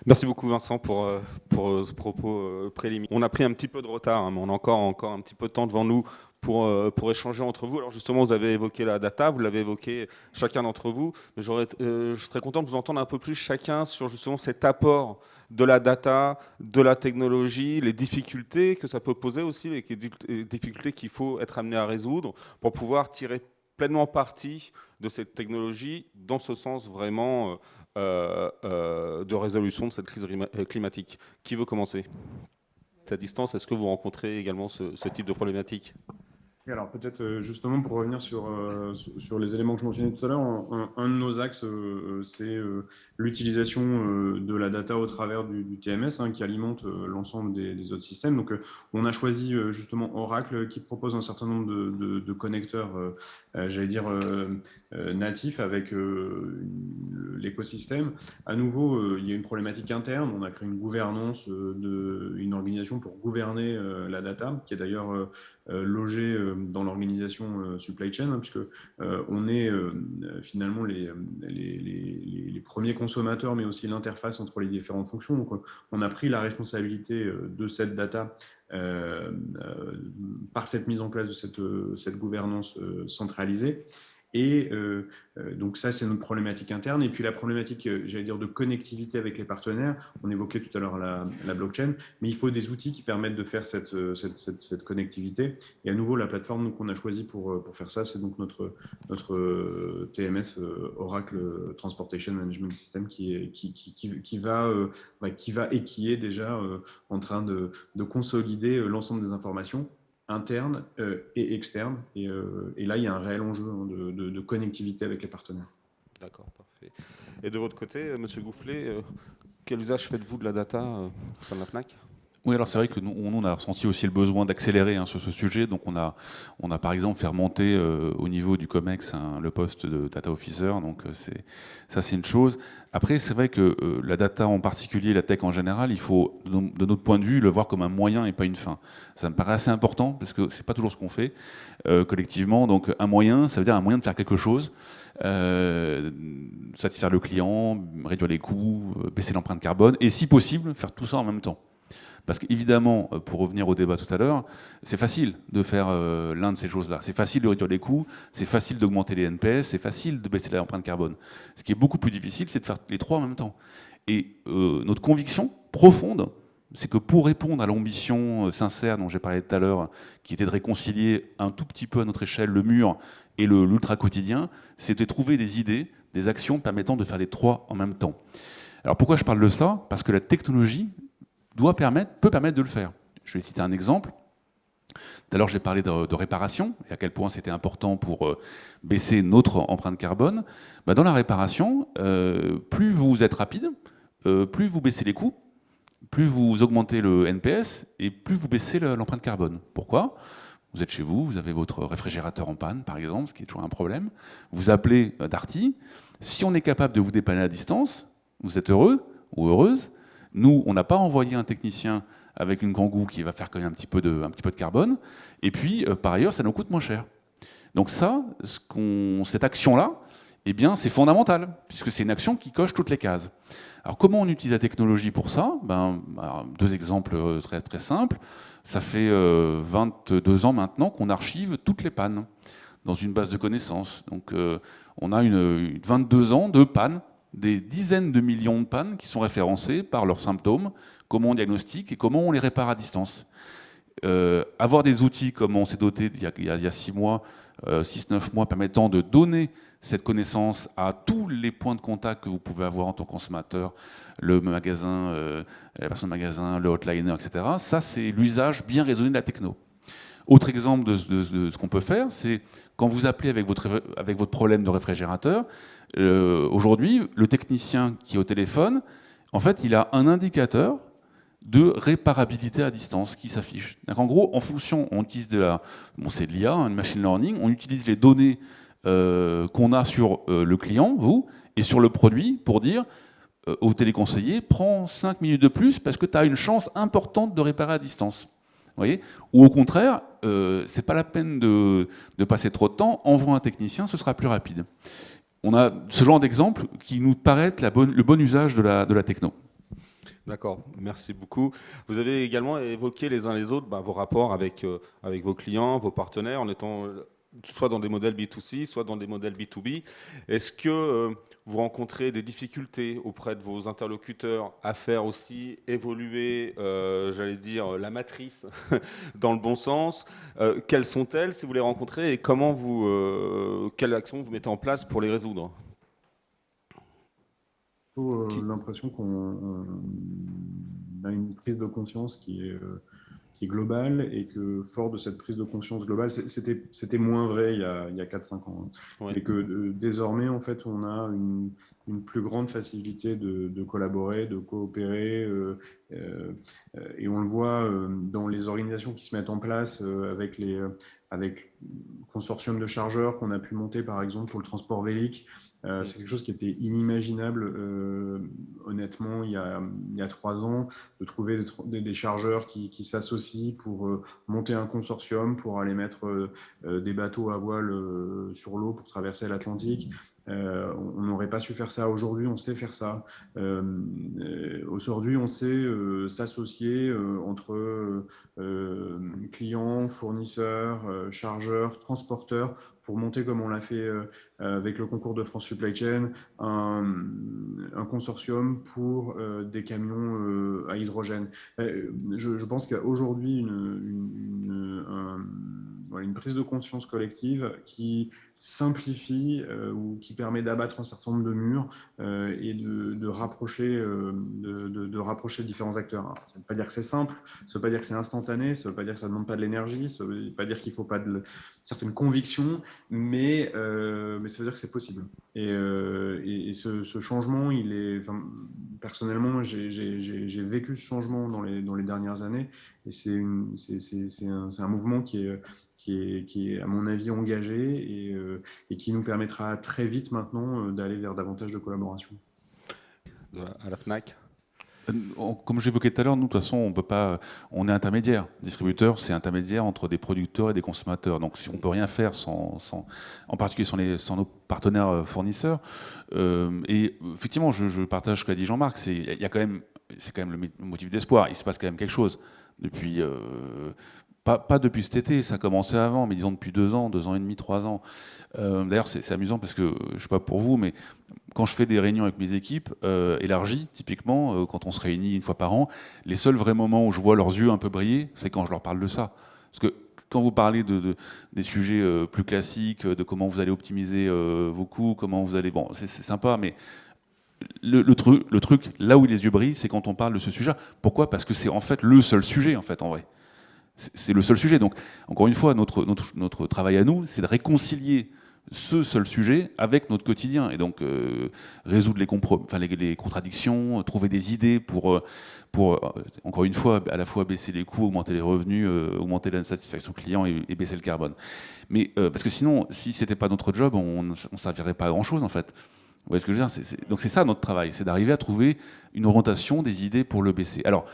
S1: Merci beaucoup Vincent pour, euh, pour euh, ce propos euh, préliminaire. On a pris un petit peu de retard, hein, mais on a encore, encore un petit peu de temps devant nous pour, pour échanger entre vous. Alors justement, vous avez évoqué la data, vous l'avez évoqué chacun d'entre vous. Mais je serais content de vous entendre un peu plus chacun sur justement cet apport de la data, de la technologie, les difficultés que ça peut poser aussi, les difficultés qu'il faut être amené à résoudre pour pouvoir tirer pleinement parti de cette technologie dans ce sens vraiment euh, euh, de résolution de cette crise euh, climatique. Qui veut commencer? À distance, est-ce que vous rencontrez également ce, ce type de problématique?
S4: Alors peut-être euh, justement pour revenir sur, euh, sur les éléments que je mentionnais tout à l'heure, un, de nos axes, euh, c'est l'utilisation de la data au travers du, TMS hein, qui alimente l'ensemble des, autres systèmes. Donc on a choisi justement Oracle qui propose un certain nombre de, connecteurs, j'allais dire, natifs avec l'écosystème. À nouveau, il y a une problématique interne. On a créé une gouvernance, une organisation pour gouverner la data qui est d'ailleurs logée dans l'organisation supply chain, hein, puisque on est finalement les, premiers consommateurs, mais aussi l'interface entre les différentes fonctions. Donc, on a pris la responsabilité de cette data par cette mise en place de cette gouvernance centralisée. Et euh, euh, donc ça, c'est notre problématique interne. Et puis la problématique, euh, j'allais dire, de connectivité avec les partenaires. On évoquait tout à l'heure la, blockchain, mais il faut des outils qui permettent de faire cette, cette, cette, connectivité. Et à nouveau, la plateforme qu'on a choisie pour, pour faire ça, c'est donc notre, notre TMS Oracle Transportation Management System qui, qui, qui, qui, qui va, qui va et qui est déjà en train de, de consolider l'ensemble des informations interne euh, et externe. Euh, et, là, il y a un réel enjeu hein, de, connectivité avec les partenaires.
S1: D'accord, parfait. Et de votre côté, euh, Monsieur Goufflet, quel usage faites-vous de la data au sein de la FNAC?
S5: Oui, alors c'est vrai que nous, on a ressenti aussi le besoin d'accélérer hein, sur ce sujet. Donc on a, on a par exemple fait remonter euh, au niveau du COMEX hein, le poste de data officer. Donc euh, c'est ça, c'est une chose. Après, c'est vrai que euh, la data en particulier, la tech en général, il faut, de, notre point de vue, le voir comme un moyen et pas une fin. Ça me paraît assez important parce que c'est pas toujours ce qu'on fait collectivement. Donc un moyen, ça veut dire un moyen de faire quelque chose. satisfaire le client, réduire les coûts, baisser l'empreinte carbone, et si possible, faire tout ça en même temps. Parce qu'évidemment, euh, pour revenir au débat tout à l'heure, c'est facile de faire euh, l'un de ces choses-là. C'est facile de réduire les coûts, c'est facile d'augmenter les NPS, c'est facile de baisser l'empreinte carbone. Ce qui est beaucoup plus difficile, c'est de faire les trois en même temps. Et euh, notre conviction profonde, c'est que pour répondre à l'ambition sincère dont j'ai parlé tout à l'heure, qui était de réconcilier un tout petit peu à notre échelle le mur et l'ultra quotidien, c'est de trouver des idées, des actions permettant de faire les trois en même temps. Alors pourquoi je parle de ça? Parce que la technologie peut permettre de le faire. Je vais citer un exemple. Tout à l'heure, j'ai parlé de, réparation et à quel point c'était important pour euh, baisser notre empreinte carbone. Bah, dans la réparation, euh, plus vous êtes rapide, euh, plus vous baissez les coûts, plus vous augmentez le NPS et plus vous baissez l'empreinte carbone. Pourquoi? Vous êtes chez vous, vous avez votre réfrigérateur en panne, par exemple, ce qui est toujours un problème. Vous appelez Darty. Si on est capable de vous dépanner à distance, vous êtes heureux ou heureuse, nous, on n'a pas envoyé un technicien avec une kangou qui va faire quand même un petit peu de, carbone. Et puis, euh, par ailleurs, ça nous coûte moins cher. Donc ça, ce cette action-là, eh bien, c'est fondamental, puisque c'est une action qui coche toutes les cases. Alors, comment on utilise la technologie pour ça? Ben, Deux exemples euh, très, très simples. Ça fait 22 euh, ans maintenant qu'on archive toutes les pannes dans une base de connaissances. Donc, on a une, 22 ans de pannes des dizaines de millions de pannes qui sont référencées par leurs symptômes, comment on diagnostique et comment on les répare à distance. Euh, avoir des outils comme on s'est doté il y a, six mois, euh, six, neuf mois, permettant de donner cette connaissance à tous les points de contact que vous pouvez avoir en tant que consommateur, le magasin, euh, la personne de magasin, le hotliner, etc. Ça, c'est l'usage bien raisonné de la techno. Autre exemple de, ce qu'on peut faire, c'est quand vous appelez avec votre problème de réfrigérateur, euh, aujourd'hui, le technicien qui est au téléphone, en fait, il a un indicateur de réparabilité à distance qui s'affiche. En gros, en fonction, on utilise de la, bon, c'est de l'IA, une machine learning, on utilise les données euh, qu'on a sur euh, le client, vous, et sur le produit pour dire au téléconseiller, prends 5 minutes de plus parce que tu as une chance importante de réparer à distance. Voyez? Ou au contraire, c'est pas la peine de, de, passer trop de temps, envoie un technicien, ce sera plus rapide on a ce genre d'exemple qui nous paraît le bon usage de la, de la techno.
S1: D'accord, merci beaucoup. Vous avez également évoqué les uns les autres bah, vos rapports avec, euh, avec vos clients, vos partenaires, en étant soit dans des modèles B2C, soit dans des modèles B2B. Est-ce que euh, vous rencontrez des difficultés auprès de vos interlocuteurs à faire aussi évoluer, euh, j'allais dire, la matrice dans le bon sens euh, Quelles sont-elles si vous les rencontrez et comment vous, quelles actions vous mettez en place pour les résoudre?
S4: J'ai l'impression qu'on a une prise de conscience qui est qui est globale et que fort de cette prise de conscience globale, c'était moins vrai il y a, a 4-5 ans. Et que euh, désormais, en fait, on a une, une plus grande facilité de, de collaborer, de coopérer. Euh, euh, et on le voit dans les organisations qui se mettent en place avec les avec consortium de chargeurs qu'on a pu monter, par exemple, pour le transport vélique. Euh, c'est quelque chose qui était inimaginable, euh, honnêtement, il y, a, il y, a, trois ans, de trouver des, des chargeurs qui, qui s'associent pour euh, monter un consortium, pour aller mettre des bateaux à voile sur l'eau pour traverser l'Atlantique. Euh, on n'aurait pas su faire ça aujourd'hui, on sait faire ça. Euh, aujourd'hui, on sait s'associer entre clients, fournisseurs, chargeurs, transporteurs pour monter, comme on l'a fait avec le concours de France Supply Chain, un, consortium pour euh, des camions euh, à hydrogène. Je, pense qu'il y a aujourd'hui une, prise de conscience collective qui simplifie euh, ou qui permet d'abattre un certain nombre de murs euh, et de, rapprocher, euh, de, rapprocher différents acteurs. ça ne veut pas dire que c'est simple, ça ne veut pas dire que c'est instantané, ça ne veut pas dire que ça ne demande pas de l'énergie, ça ne veut pas dire qu'il ne faut pas de certaines convictions, mais ça veut dire que c'est possible. Et, et, ce, changement, il est, personnellement, j'ai vécu ce changement dans les, dernières années et c'est un, mouvement qui est à mon avis, engagé euh, et, qui nous permettra très vite maintenant euh, d'aller vers davantage de collaboration.
S1: À la FNAC?
S5: euh, comme j'évoquais tout à l'heure, nous, de toute façon, on peut pas, on est intermédiaire. Distributeur, c'est intermédiaire entre des producteurs et des consommateurs. Donc, si on peut rien faire sans, en particulier sans, sans, nos partenaires fournisseurs. et effectivement, je, partage ce qu'a dit Jean-Marc. C'est, quand même, c'est quand même le motif d'espoir. Il se passe quand même quelque chose depuis pas, depuis cet été, ça a commencé avant, mais disons depuis deux ans, deux ans et demi, trois ans. Euh, d'ailleurs, c'est amusant parce que, je ne sais pas pour vous, mais quand je fais des réunions avec mes équipes euh, élargies, typiquement, euh, quand on se réunit une fois par an, les seuls vrais moments où je vois leurs yeux un peu briller, c'est quand je leur parle de ça. Parce que quand vous parlez de, des sujets plus classiques, de comment vous allez optimiser vos coûts, comment vous allez... Bon, c'est sympa, mais le truc, là où les yeux brillent, c'est quand on parle de ce sujet. Pourquoi? Parce que c'est en fait le seul sujet, en fait, en vrai. C'est le seul sujet. Donc, encore une fois, notre, notre, travail à nous, c'est de réconcilier ce seul sujet avec notre quotidien et donc euh, résoudre les, enfin, les, contradictions, trouver des idées pour, euh, pour euh, encore une fois, à la fois baisser les coûts, augmenter les revenus, augmenter la satisfaction client et, baisser le carbone. Mais parce que sinon, si c'était pas notre job, on ne servirait pas à grand chose en fait. Vous voyez ce que je veux dire? Donc c'est ça notre travail, c'est d'arriver à trouver une orientation des idées pour le baisser. Alors,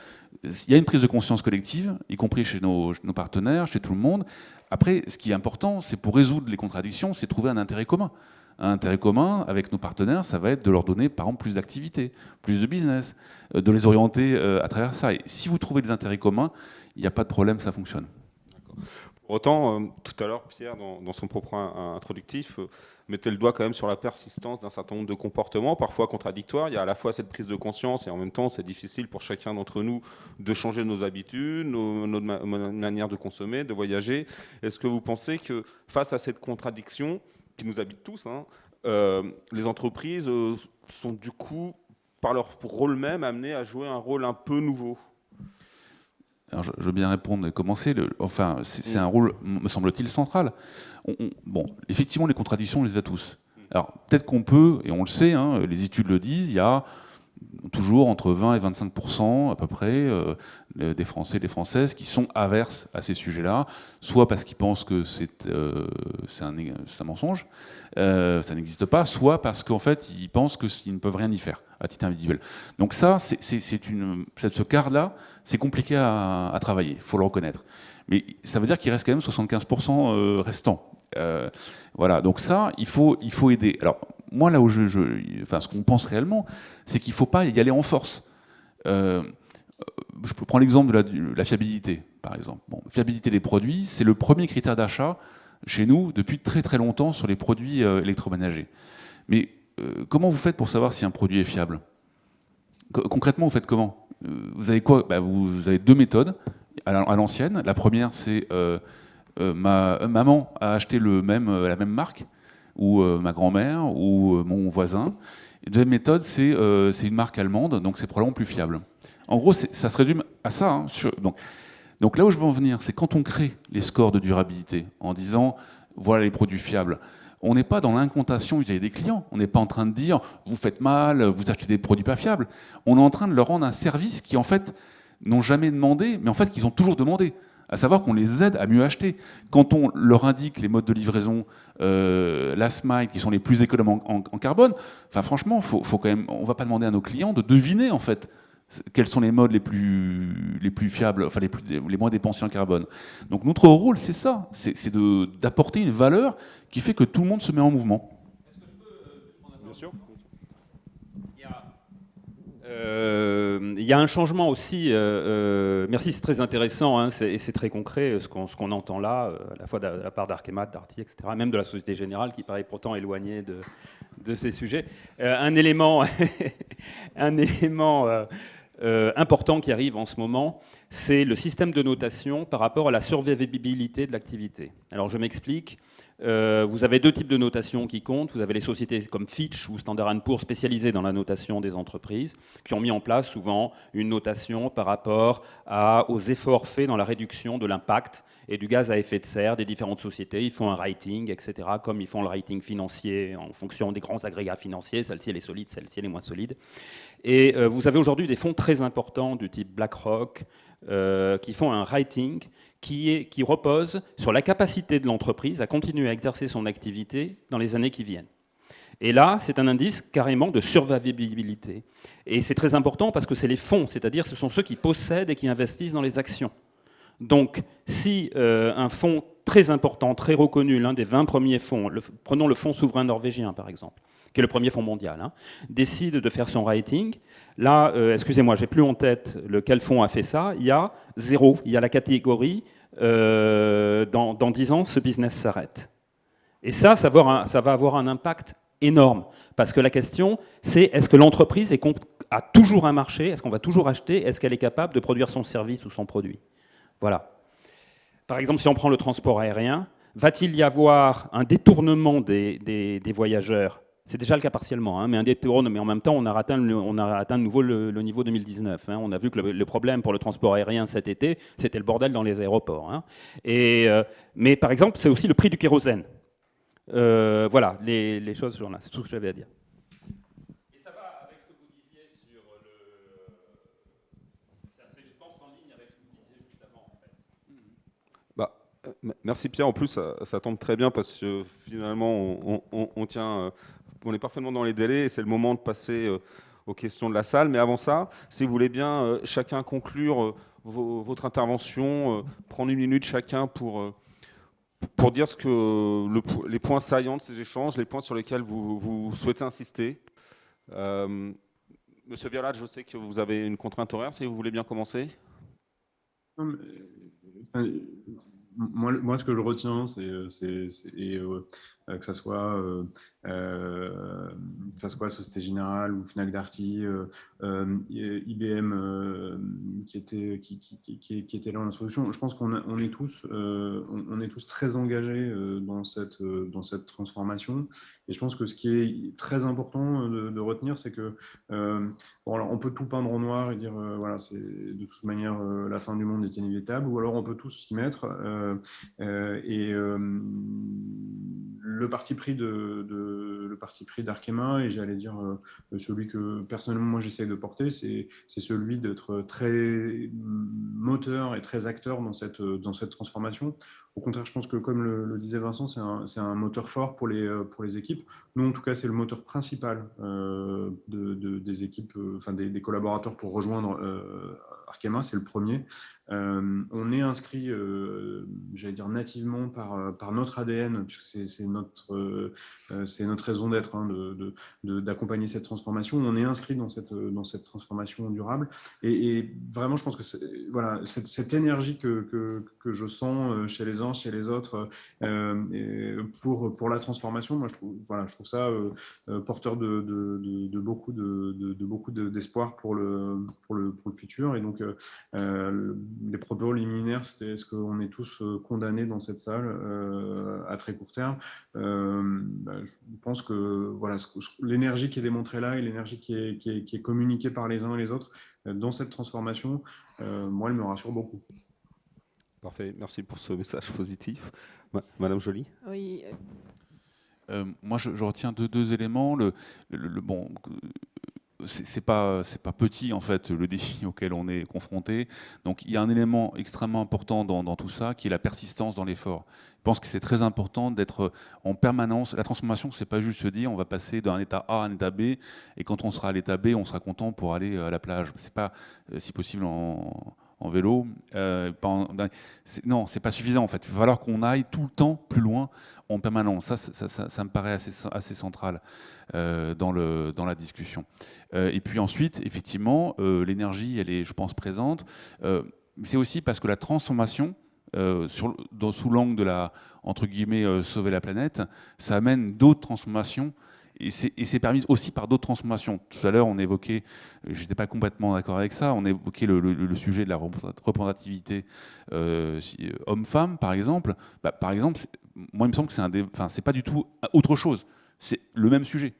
S5: il y a une prise de conscience collective, y compris chez nos, partenaires, chez tout le monde. Après, ce qui est important, c'est pour résoudre les contradictions, c'est trouver un intérêt commun. Un intérêt commun avec nos partenaires, ça va être de leur donner, par exemple, plus d'activités, plus de business, euh, de les orienter euh, à travers ça. Et si vous trouvez des intérêts communs, il n'y a pas de problème, ça fonctionne.
S1: Autant, euh, tout à l'heure, Pierre, dans, son propre introductif, euh, mettait le doigt quand même sur la persistance d'un certain nombre de comportements, parfois contradictoires. Il y a à la fois cette prise de conscience et en même temps, c'est difficile pour chacun d'entre nous de changer nos habitudes, notre manière de consommer, de voyager. Est-ce que vous pensez que face à cette contradiction qui nous habite tous, hein, euh, les entreprises sont du coup, par leur rôle même, amenées à jouer un rôle un peu nouveau?
S5: Je, veux bien répondre et commencer. enfin, c'est un rôle, me semble-t-il, central. bon, effectivement, les contradictions, on les a tous. Alors, peut-être qu'on peut, et on le sait, hein, les études le disent, il y a toujours entre 20 et 25% à peu près euh, des Français et des Françaises qui sont averses à ces sujets-là, soit parce qu'ils pensent que c'est euh, un, mensonge, euh, ça n'existe pas, soit parce qu'en fait ils pensent qu'ils ne peuvent rien y faire à titre individuel. Donc ça, c'est une, ce quart-là, c'est compliqué à, à travailler, il faut le reconnaître. Mais ça veut dire qu'il reste quand même 75% restants. voilà, donc ça, il faut, il faut aider. Alors, moi, là où je, enfin, ce qu'on pense réellement, c'est qu'il ne faut pas y aller en force. Euh, je peux prendre l'exemple de, la, fiabilité, par exemple. Bon, fiabilité des produits, c'est le premier critère d'achat chez nous depuis très très longtemps sur les produits euh, électroménagers. Mais euh, comment vous faites pour savoir si un produit est fiable? Concrètement, vous faites comment? Vous avez quoi? Bah, vous, avez deux méthodes à l'ancienne. La première, c'est ma maman a acheté la même marque ou euh, ma grand-mère, ou euh, mon voisin. Deuxième méthode, euh, c'est une marque allemande, donc c'est probablement plus fiable. En gros, ça se résume à ça. Hein, donc, donc là où je veux en venir, c'est quand on crée les scores de durabilité en disant voilà les produits fiables, on n'est pas dans l'incontation vis-à-vis des clients. On n'est pas en train de dire vous faites mal, vous achetez des produits pas fiables. On est en train de leur rendre un service qui en fait n'ont jamais demandé, mais en fait qu'ils ont toujours demandé. à savoir qu'on les aide à mieux acheter. Quand on leur indique les modes de livraison, euh, mile, qui sont les plus économes en, carbone, enfin franchement, faut, quand même, on ne va pas demander à nos clients de deviner en fait quels sont les modes les plus, les plus fiables, enfin les moins dépensiers en carbone. Donc notre rôle, c'est ça, c'est d'apporter une valeur qui fait que tout le monde se met en mouvement.
S1: Bien sûr.
S6: Euh, il y a un changement aussi, euh, euh, merci, c'est très intéressant, hein, c'est très concret ce qu'on entend là, à la fois de la part d'Arkemat, d'Arty, etc., même de la Société Générale qui paraît pourtant éloignée de, de ces sujets. un élément, un élément important qui arrive en ce moment, c'est le système de notation par rapport à la survivabilité de l'activité. Alors je m'explique. Euh, vous avez deux types de notations qui comptent. Vous avez les sociétés comme Fitch ou Standard Poor's spécialisées dans la notation des entreprises, qui ont mis en place souvent une notation par rapport aux efforts faits dans la réduction de l'impact et du gaz à effet de serre des différentes sociétés. Ils font un rating, etc., comme ils font le rating financier en fonction des grands agrégats financiers. Celle-ci, elle est solide, celle-ci, elle est moins solide. Et euh, vous avez aujourd'hui des fonds très importants du type BlackRock euh, qui font un rating qui, repose sur la capacité de l'entreprise à continuer à exercer son activité dans les années qui viennent. Et là, c'est un indice carrément de survivabilité. Et c'est très important parce que c'est les fonds, c'est-à-dire ce sont ceux qui possèdent et qui investissent dans les actions. Donc, si euh, un fonds très important, très reconnu, l'un des 20 premiers fonds, prenons le fonds souverain norvégien par exemple, qui est le premier fonds mondial, hein, décide de faire son rating, là, euh, excusez-moi, j'ai plus en tête lequel fonds a fait ça, il y a zéro, il y a la catégorie euh, dans, dans 10 ans, ce business s'arrête. Et ça, ça va, avoir un, impact énorme. Parce que la question, c'est est-ce que l'entreprise a toujours un marché? Est-ce qu'on va toujours acheter? Est-ce qu'elle est capable de produire son service ou son produit? Voilà. Par exemple, si on prend le transport aérien, va-t-il y avoir un détournement des voyageurs c'est déjà le cas partiellement, hein, mais un détourne, mais en même temps, on a atteint, on a atteint de nouveau le, niveau 2019. Hein. On a vu que le, problème pour le transport aérien cet été, c'était le bordel dans les aéroports. Hein. Et, euh, mais par exemple, c'est aussi le prix du kérosène. Euh, voilà, les, les choses là, c'est tout ce que j'avais à dire. Et ça va avec ce que vous disiez sur le... C'est, je pense, en ligne avec ce que vous disiez juste avant, en fait.
S1: Bah, euh, merci Pierre, en plus ça, tombe très bien parce que finalement on, on tient on est parfaitement dans les délais et c'est le moment de passer euh, aux questions de la salle. Mais avant ça, si vous voulez bien euh, chacun conclure euh, votre intervention, prendre une minute chacun pour, pour dire ce que les points saillants de ces échanges, les points sur lesquels vous, souhaitez insister. Monsieur Vialat, je sais que vous avez une contrainte horaire, si vous voulez bien commencer.
S4: moi, ce que je retiens, c'est que ça soit euh, euh, ça soit Société Générale ou Fnac Darty, IBM qui était qui, était là en introduction. Je pense qu'on on est tous on, est tous très engagés dans cette dans cette transformation. Et je pense que ce qui est très important de, retenir, c'est que bon, on peut tout peindre en noir et dire voilà c'est de toute manière la fin du monde est inévitable, ou alors on peut tous s'y mettre et le parti pris de, le parti pris d'Arkema et j'allais dire euh, celui que personnellement moi j'essaie de porter, c'est celui d'être très moteur et très acteur dans cette dans cette transformation. Au contraire, je pense que comme le, disait Vincent, c'est un, un, moteur fort pour les pour les équipes. Nous, en tout cas, c'est le moteur principal euh, de, des équipes, euh, enfin des, collaborateurs pour rejoindre Arkema, c'est le premier. On est inscrit, j'allais dire nativement par, par notre ADN, puisque c'est notre, c'est notre raison d'être hein, d'accompagner cette transformation. On est inscrit dans cette, dans cette transformation durable. Et, vraiment, je pense que voilà, cette, énergie que, que, que, je sens chez les uns, chez les autres, pour, pour la transformation, moi, je trouve, voilà, je trouve ça porteur de, de, beaucoup de, beaucoup d'espoir pour, le, pour, le, pour le futur. Et donc, les propos liminaires, c'était est-ce qu'on est tous euh, condamnés dans cette salle euh, à très court terme? Euh, bah, Je pense que voilà, l'énergie qui est démontrée là et l'énergie qui est, qui, est, communiquée par les uns et les autres dans cette transformation, moi, elle me rassure beaucoup.
S1: Parfait, merci pour ce message positif. Madame Joly?
S7: Oui.
S5: moi, je, retiens deux, deux éléments. Le, le, bon, c'est pas c'est pas petit en fait le défi auquel on est confronté. Donc il y a un élément extrêmement important dans, tout ça qui est la persistance dans l'effort. Je pense que c'est très important d'être en permanence. La transformation, c'est pas juste se dire on va passer d'un état A à un état B et quand on sera à l'état B, on sera content pour aller à la plage. C'est pas si possible en en vélo. Euh, ben, non, c'est pas suffisant en fait. Il va falloir qu'on aille tout le temps plus loin en permanence. Ça, ça, me paraît assez, central euh, dans, la discussion. Euh, et puis ensuite, effectivement, l'énergie, elle est, je pense, présente. c'est aussi parce que la transformation, sous l'angle de la entre guillemets sauver la planète, ça amène d'autres transformations et c'est permis aussi par d'autres transformations. Tout à l'heure, on évoquait, j'étais pas complètement d'accord avec ça, on évoquait le, sujet de la représentativité euh, euh, homme-femme, par exemple. Bah, par exemple, moi, il me semble que c'est un, enfin, c'est pas du tout autre chose. C'est le même sujet.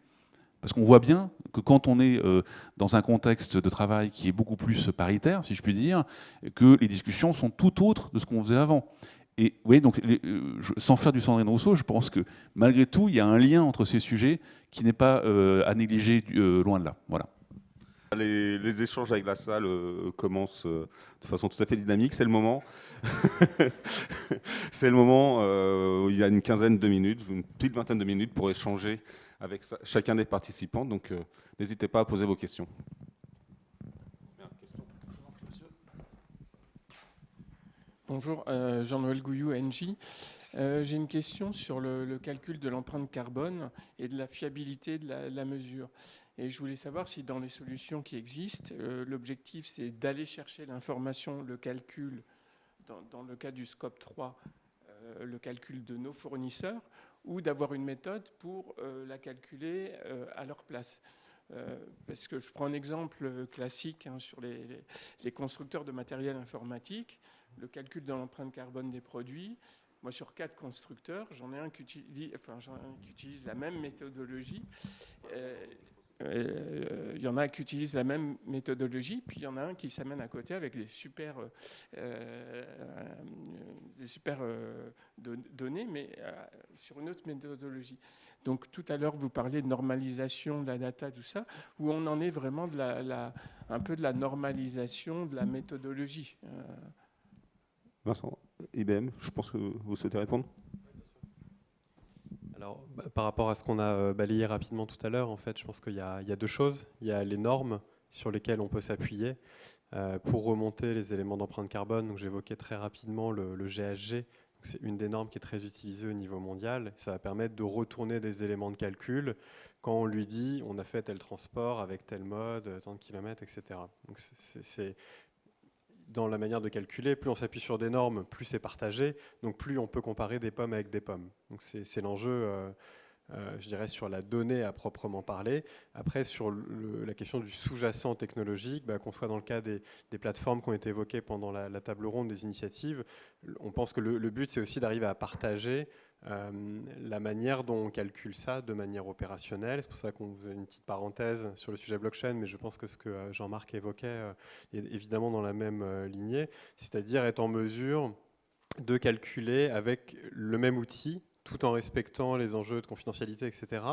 S5: Parce qu'on voit bien que quand on est euh, dans un contexte de travail qui est beaucoup plus paritaire, si je puis dire, que les discussions sont tout autres de ce qu'on faisait avant. Et vous voyez, donc, euh, sans faire du Sandrine Rousseau, je pense que malgré tout, il y a un lien entre ces sujets qui n'est pas euh, à négliger euh, loin de là. Voilà.
S1: Les, échanges avec la salle commencent de façon tout à fait dynamique. C'est le moment. C'est le moment où il y a une quinzaine de minutes, une petite vingtaine de minutes pour échanger avec chacun des participants. Donc, n'hésitez pas à poser vos questions.
S7: Bonjour, euh, Jean-Noël Gouillou, NJ. Euh, j'ai une question sur le, calcul de l'empreinte carbone et de la fiabilité de la, mesure. Et je voulais savoir si dans les solutions qui existent, euh, l'objectif c'est d'aller chercher l'information, le calcul, dans, le cas du scope 3, le calcul de nos fournisseurs, ou d'avoir une méthode pour la calculer à leur place. parce que je prends un exemple classique hein, sur les, constructeurs de matériel informatique le calcul de l'empreinte carbone des produits. Moi, sur quatre constructeurs, j'en ai un qui utilise, la même méthodologie. Euh, euh, il y en a qui utilisent la même méthodologie, puis il y en a un qui s'amène à côté avec des super, euh, des super données, mais sur une autre méthodologie. Donc tout à l'heure, vous parliez de normalisation de la data, tout ça, où on en est vraiment un peu de la normalisation de la méthodologie.
S1: Vincent, IBM, je pense que vous souhaitez répondre
S3: alors, bah, par rapport à ce qu'on a euh, balayé rapidement tout à l'heure, en fait, je pense qu'il y, a deux choses. Il y a les normes sur lesquelles on peut s'appuyer euh, pour remonter les éléments d'empreinte carbone. J'évoquais très rapidement le, GHG. C'est une des normes qui est très utilisée au niveau mondial. Ça va permettre de retourner des éléments de calcul quand on lui dit on a fait tel transport avec tel mode, tant de kilomètres, etc. Donc, c'est dans la manière de calculer, plus on s'appuie sur des normes, plus c'est partagé, donc plus on peut comparer des pommes avec des pommes. Donc c'est l'enjeu, euh, je dirais, sur la donnée à proprement parler. Après, sur la question du sous-jacent technologique, bah, qu'on soit dans le cas des, plateformes qui ont été évoquées pendant la, table ronde des initiatives, on pense que le but, c'est aussi d'arriver à partager euh, la manière dont on calcule ça de manière opérationnelle, c'est pour ça qu'on faisait une petite parenthèse sur le sujet blockchain, mais je pense que ce que euh, Jean-Marc évoquait est évidemment dans la même lignée, c'est-à-dire être en mesure de calculer avec le même outil, tout en respectant les enjeux de confidentialité, etc.,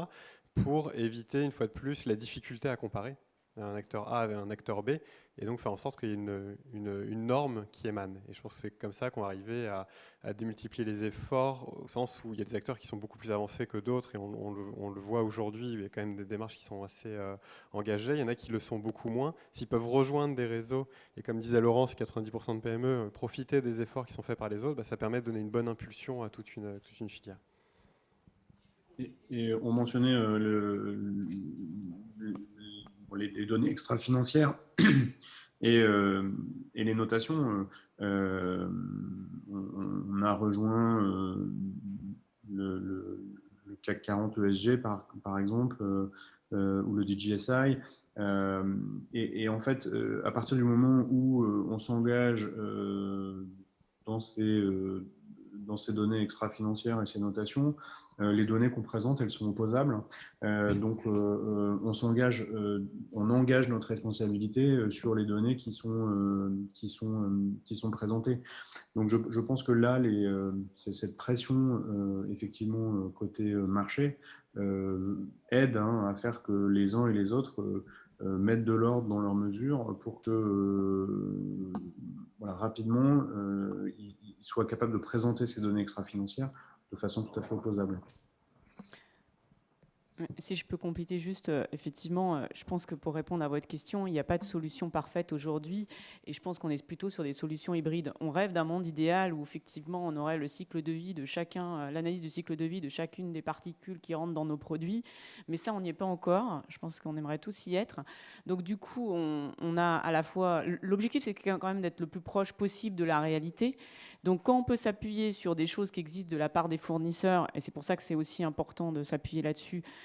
S3: pour éviter une fois de plus la difficulté à comparer un acteur A avec un acteur B, et donc faire en sorte qu'il y ait une, norme qui émane. Et je pense que c'est comme ça qu'on va arriver à, démultiplier les efforts, au sens où il y a des acteurs qui sont beaucoup plus avancés que d'autres, et on, le, voit aujourd'hui, il y a quand même des démarches qui sont assez euh, engagées, il y en a qui le sont beaucoup moins. S'ils peuvent rejoindre des réseaux, et comme disait Laurence, 90% de PME, euh, profiter des efforts qui sont faits par les autres, bah, ça permet de donner une bonne impulsion à toute une, toute une filière.
S4: Et, on mentionnait euh, le les, données extra-financières et, euh, et, les notations. Euh, on, a rejoint euh, le, CAC 40 ESG, par, par exemple, ou le DJSI. Et, et, en fait, à partir du moment où on s'engage dans ces dans ces données extra-financières et ces notations, euh, les données qu'on présente, elles sont opposables. Euh, donc, euh, on s'engage, on engage notre responsabilité sur les données qui sont, qui sont, qui sont présentées. Donc, je, pense que là, les, cette pression, effectivement, côté marché, aide hein, à faire que les uns et les autres mettre de l'ordre dans leurs mesures pour que voilà, rapidement ils, soient capables de présenter ces données extra-financières de façon tout à fait opposable.
S2: Si je peux compléter juste, euh, effectivement, euh, je pense que pour répondre à votre question, il n'y a pas de solution parfaite aujourd'hui et je pense qu'on est plutôt sur des solutions hybrides. On rêve d'un monde idéal où effectivement on aurait le cycle de vie de chacun, euh, l'analyse du cycle de vie de chacune des particules qui rentrent dans nos produits, mais ça on n'y est pas encore. Je pense qu'on aimerait tous y être. Donc du coup, on, on a à la fois l'objectif, c'est quand même d'être le plus proche possible de la réalité. Donc quand on peut s'appuyer sur des choses qui existent de la part des fournisseurs, et c'est pour ça que c'est aussi important de s'appuyer là-dessus,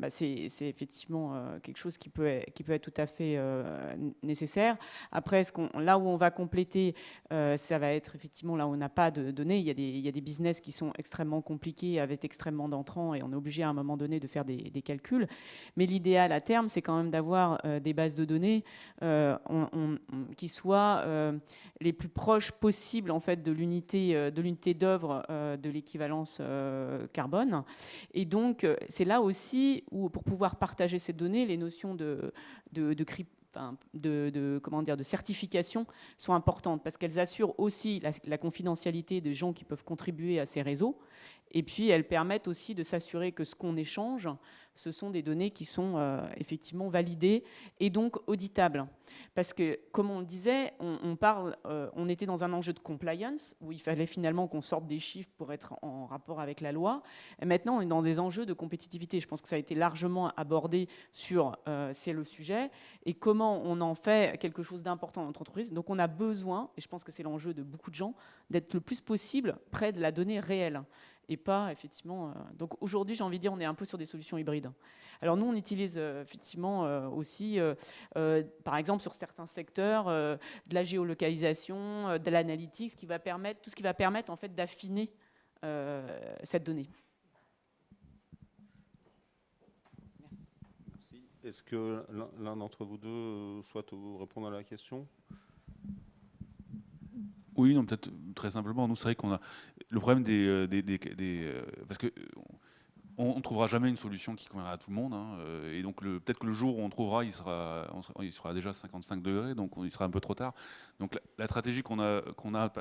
S2: bah, c'est effectivement euh, quelque chose qui peut, être, tout à fait euh, nécessaire. Après, là où on va compléter, euh, ça va être effectivement là où on n'a pas de données. Il y, a des, business qui sont extrêmement compliqués, avec extrêmement d'entrants, et on est obligé à un moment donné de faire des, calculs. Mais l'idéal à terme, c'est quand même d'avoir des bases de données qui soient les plus proches possibles en fait, de l'unité d'œuvre de l'équivalence carbone. Et donc, c'est là aussi ou pour pouvoir partager ces données, les notions de certification sont importantes parce qu'elles assurent aussi la, confidentialité des gens qui peuvent contribuer à ces réseaux et puis elles permettent aussi de s'assurer que ce qu'on échange ce sont des données qui sont euh, effectivement validées et donc auditables. Parce que, comme on le disait, on, parle, euh, on était dans un enjeu de compliance, où il fallait finalement qu'on sorte des chiffres pour être en rapport avec la loi. Et maintenant, on est dans des enjeux de compétitivité. Je pense que ça a été largement abordé sur euh, c'est le sujet, et comment on en fait quelque chose d'important dans notre entreprise. Donc on a besoin, et je pense que c'est l'enjeu de beaucoup de gens, d'être le plus possible près de la donnée réelle et pas effectivement. Euh, donc aujourd'hui, j'ai envie de dire, on est un peu sur des solutions hybrides. Alors nous, on utilise euh, effectivement euh, aussi, par exemple, sur certains secteurs, de la géolocalisation, de l'analytique, ce qui va permettre, tout ce qui va permettre en fait d'affiner cette donnée.
S1: Merci. Est-ce que l'un d'entre vous deux souhaite répondre à la question?
S5: Oui, non, peut-être très simplement. Nous, c'est vrai qu'on a le problème des, euh, des, euh, parce que on ne trouvera jamais une solution qui conviendra à tout le monde. Hein, euh, et donc peut-être que le jour où on trouvera, il sera, il sera déjà 55 degrés, donc il sera un peu trop tard. Donc la, stratégie qu'on a, qu'on a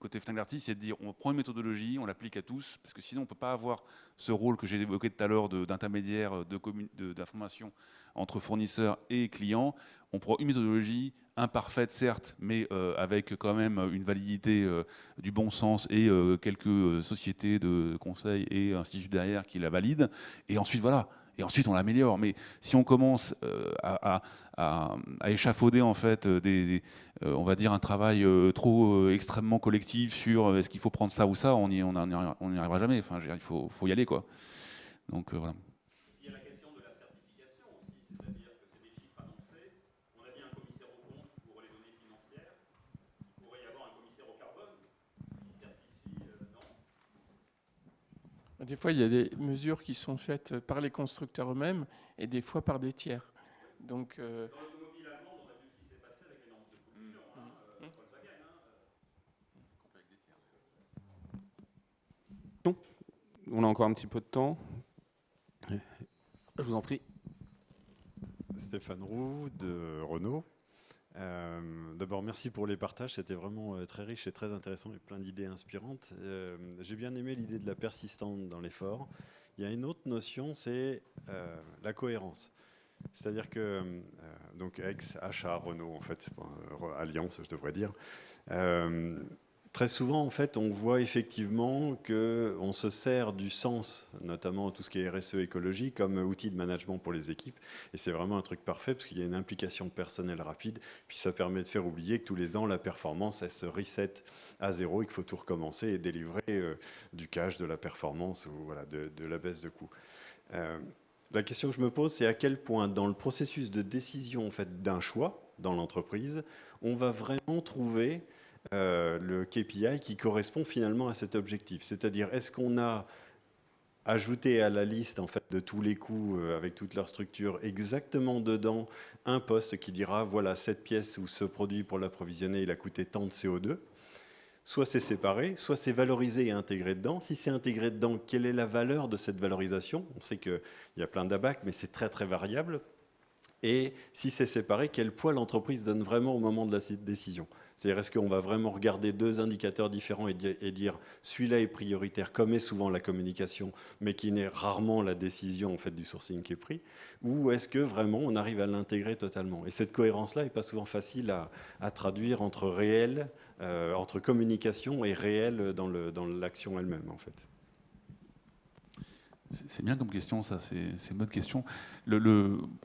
S5: côté c'est de dire on prend une méthodologie, on l'applique à tous, parce que sinon on ne peut pas avoir ce rôle que j'ai évoqué tout à l'heure d'intermédiaire d'information entre fournisseurs et clients. On prend une méthodologie, imparfaite certes, mais euh, avec quand même une validité euh, du bon sens et euh, quelques sociétés de conseil et instituts derrière qui la valident. Et ensuite, voilà. Et ensuite, on l'améliore. Mais si on commence à, échafauder en fait des, on va dire un travail trop extrêmement collectif sur est-ce qu'il faut prendre ça ou ça, on n'y on arrivera jamais. Enfin, il faut, faut, y aller quoi. Donc voilà.
S7: Des fois, il y a des mesures qui sont faites par les constructeurs eux-mêmes et des fois par des tiers. Donc, euh, Dans l'automobile allemande, on a vu ce qui s'est passé avec les normes de pollution. Hein, mmh. euh,
S1: Volkswagen. Hein, on a encore un petit peu de temps. Je vous en prie.
S8: Stéphane Roux de Renault. Euh, d'abord, merci pour les partages. C'était vraiment euh, très riche et très intéressant et plein d'idées inspirantes. Euh, j'ai bien aimé l'idée de la persistance dans l'effort. Il y a une autre notion, c'est la cohérence. C'est-à-dire que, donc ex-achat Renault, en fait, Alliance, je devrais dire, Très souvent, en fait, on voit effectivement qu'on se sert du sens, notamment tout ce qui est RSE écologie, comme outil de management pour les équipes. Et c'est vraiment un truc parfait parce qu'il y a une implication personnelle rapide. Puis ça permet de faire oublier que tous les ans, la performance, elle se reset à zéro et qu'il faut tout recommencer et délivrer euh, du cash, de la performance ou voilà, de, la baisse de coût. Euh, la question que je me pose, c'est à quel point dans le processus de décision en fait, d'un choix dans l'entreprise, on va vraiment trouver euh, le KPI qui correspond finalement à cet objectif. C'est-à-dire, est-ce qu'on a ajouté à la liste en fait, de tous les coûts euh, avec toute leur structure exactement dedans un poste qui dira voilà cette pièce ou ce produit pour l'approvisionner il a coûté tant de CO2 soit c'est séparé, soit c'est valorisé et intégré dedans. Si c'est intégré dedans, quelle est la valeur de cette valorisation? On sait qu'il y a plein d'abacs, mais c'est très très variable. Et si c'est séparé, quel poids l'entreprise donne vraiment au moment de la décision? C'est-à-dire, est-ce qu'on va vraiment regarder deux indicateurs différents et, dire celui-là est prioritaire, comme est souvent la communication, mais qui n'est rarement la décision en fait, du sourcing qui est pris, ou est-ce que vraiment on arrive à l'intégrer totalement? Et cette cohérence-là n'est pas souvent facile à, traduire entre réel, euh, entre communication et réel dans l'action elle-même, en fait.
S5: C'est bien comme question, ça, c'est une bonne question.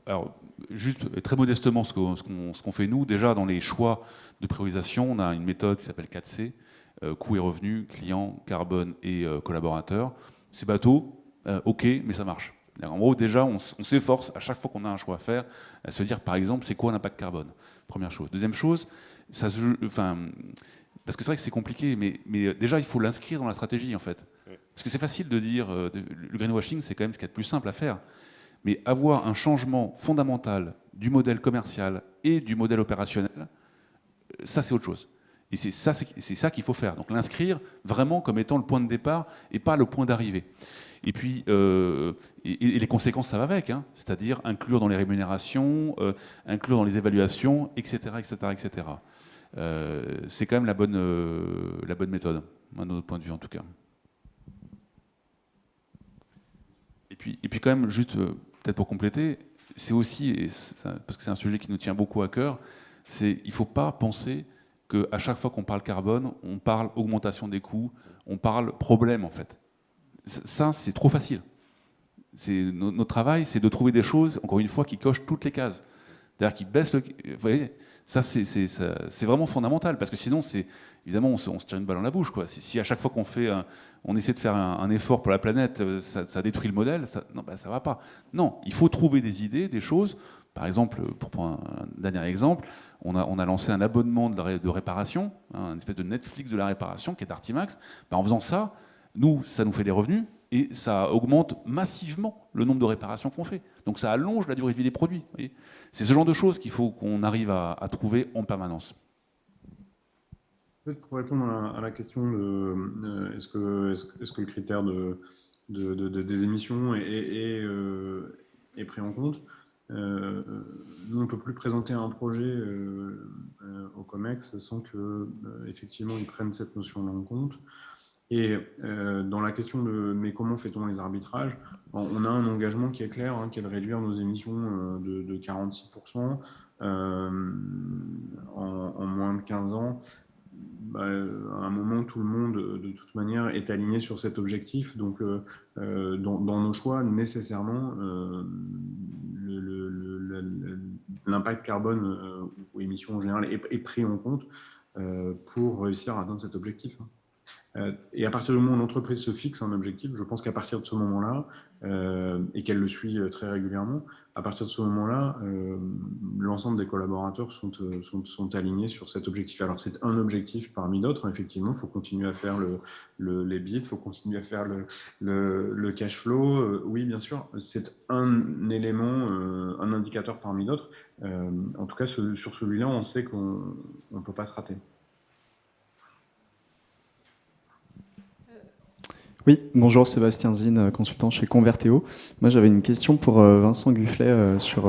S5: Alors, juste très modestement, ce qu'on fait nous, déjà dans les choix de priorisation, on a une méthode qui s'appelle 4C, euh, coût et revenu, client, carbone et euh, collaborateur. C'est bateau, euh, ok, mais ça marche. En gros, déjà, on, s'efforce à chaque fois qu'on a un choix à faire, à se dire, par exemple, c'est quoi l'impact carbone? Première chose. Deuxième chose, parce que c'est vrai que c'est compliqué, mais déjà, il faut l'inscrire dans la stratégie, en fait. Parce que c'est facile de dire, euh, le greenwashing, c'est quand même ce qu'il y a de plus simple à faire. Mais avoir un changement fondamental du modèle commercial et du modèle opérationnel, euh, ça c'est autre chose. Et c'est ça, qu'il faut faire. Donc l'inscrire vraiment comme étant le point de départ et pas le point d'arrivée. Et puis, euh, et, les conséquences, ça va avec, hein. c'est-à-dire inclure dans les rémunérations, inclure dans les évaluations, etc., etc., etc. c'est quand même la bonne, la bonne méthode, à notre point de vue en tout cas. Et puis quand même, juste euh, peut-être pour compléter, c'est aussi, parce que c'est un sujet qui nous tient beaucoup à cœur, c'est il ne faut pas penser qu'à chaque fois qu'on parle carbone, on parle augmentation des coûts, on parle problème en fait. Ça, c'est trop facile. Notre travail, c'est de trouver des choses, encore une fois, qui cochent toutes les cases. C'est-à-dire qui baissent le... Vous voyez, ça, c'est vraiment fondamental, parce que sinon, évidemment, on se, tire une balle dans la bouche. Quoi. Si, à chaque fois qu'on on essaie de faire un, effort pour la planète, euh, ça, détruit le modèle, ça, non, bah, ça va pas. Non, il faut trouver des idées, des choses. Par exemple, pour prendre un, dernier exemple, on a, lancé un abonnement de, de réparation, hein, une espèce de Netflix de la réparation qui est Artimax. Bah, en faisant ça, nous, ça nous fait des revenus et ça augmente massivement le nombre de réparations qu'on fait. Donc ça allonge la durée de vie des produits. C'est ce genre de choses qu'il faut qu'on arrive à, trouver en permanence.
S4: Pour répondre à la question de euh, est-ce que, le critère de, des émissions est, euh, est, pris en compte, euh, nous, on ne peut plus présenter un projet au COMEX sans que effectivement ils prennent cette notion-là en compte. Et dans la question de mais comment fait-on les arbitrages, on a un engagement qui est clair, hein, qui est de réduire nos émissions de, 46% en, en, moins de 15 ans bah, à un moment, tout le monde, de toute manière, est aligné sur cet objectif. Donc, euh, euh, dans, nos choix, nécessairement, euh, l'impact carbone ou émissions en général est, pris en compte pour réussir à atteindre cet objectif. Hein. Euh, et à partir du moment où l'entreprise se fixe un objectif, je pense qu'à partir de ce moment-là, euh, et qu'elle le suit euh, très régulièrement, à partir de ce moment-là, l'ensemble des collaborateurs sont, sont, sont, alignés sur cet objectif. Alors c'est un objectif parmi d'autres, effectivement, il faut continuer à faire le, les bits, il faut continuer à faire le, le, cash flow. oui, bien sûr, c'est un élément, un indicateur parmi d'autres. en tout cas, sur celui-là, on sait qu'on ne peut pas se rater.
S9: Oui, bonjour Sébastien Zine, euh, consultant chez Convertéo. Moi j'avais une question pour euh, Vincent Gufflet euh, sur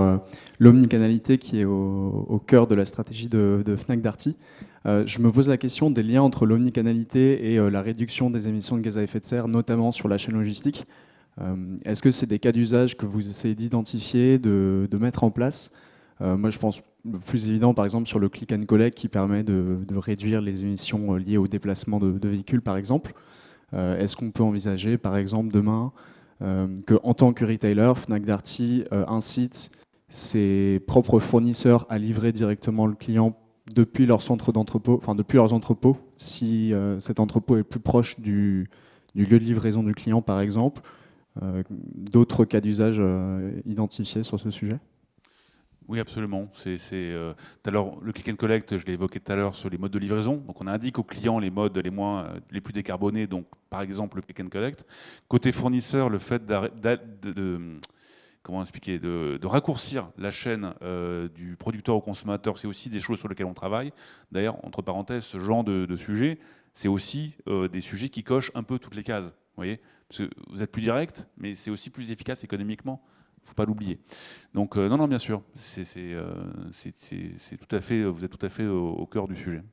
S9: l'omnicanalité qui est au, cœur de la stratégie de, Fnac Darty. Je me pose la question des liens entre l'omnicanalité et la réduction des émissions de gaz à effet de serre, notamment sur la chaîne logistique. Est-ce que c'est des cas d'usage que vous essayez d'identifier, de, mettre en place? Moi je pense plus évident par exemple sur le click and collect qui permet de, réduire les émissions liées au déplacement de, de véhicules par exemple. Euh, est-ce qu'on peut envisager, par exemple, demain, euh, qu'en tant que retailer, Fnac Darty euh, incite ses propres fournisseurs à livrer directement le client depuis leur centre d'entrepôt, enfin depuis leurs entrepôts, si cet entrepôt est plus proche du, lieu de livraison du client, par exemple? D'autres cas d'usage identifiés sur ce sujet?
S5: Oui, absolument. C'est, euh, le click and collect, je l'ai évoqué tout à l'heure sur les modes de livraison. Donc, on indique aux clients les modes les moins, euh, les plus décarbonés. Donc, par exemple, le click and collect. Côté fournisseur, le fait de, comment expliquer, de, raccourcir la chaîne euh, du producteur au consommateur, c'est aussi des choses sur lesquelles on travaille. D'ailleurs, entre parenthèses, ce genre de, sujet, c'est aussi des sujets qui cochent un peu toutes les cases. Vous voyez, vous êtes plus direct, mais c'est aussi plus efficace économiquement faut pas l'oublier. Donc non, non, bien sûr, c'est tout à fait, vous êtes tout à fait au cœur du sujet.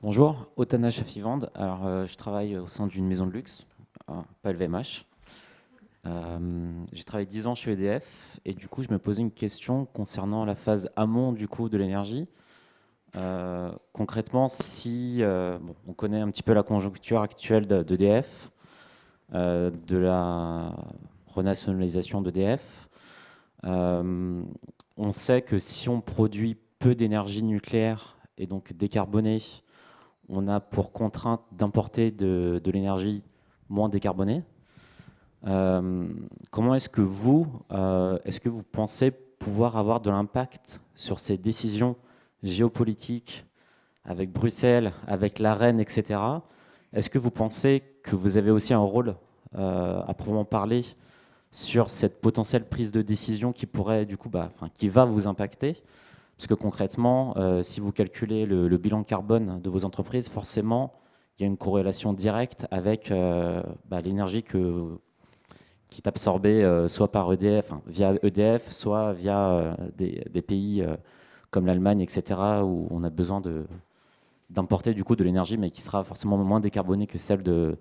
S10: Bonjour, Otana Chafivande. Alors, euh, je travaille au sein d'une maison de luxe, pas LVMH. Euh, j'ai travaillé 10 ans chez EDF et du coup, je me posais une question concernant la phase amont du coup de l'énergie. Euh, concrètement, si on connaît un petit peu la conjoncture actuelle d'EDF, de la renationalisation d'EDF, on sait que si on produit peu d'énergie nucléaire et donc décarbonée, on a pour contrainte d'importer de, l'énergie moins décarbonée. Euh, comment est-ce que vous, euh, est-ce que vous pensez pouvoir avoir de l'impact sur ces décisions géopolitiques avec Bruxelles, avec la Reine, etc. Est-ce que vous pensez que vous avez aussi un rôle euh, à proprement parler sur cette potentielle prise de décision qui pourrait, du coup, bah, qui va vous impacter? Parce que concrètement, si vous calculez le, bilan carbone de vos entreprises, forcément, il y a une corrélation directe avec euh, bah, l'énergie qui est absorbée euh, soit par EDF, via EDF, soit via des, pays comme l'Allemagne, etc., où on a besoin d'importer du coup de l'énergie, mais qui sera forcément moins décarbonée que celle de,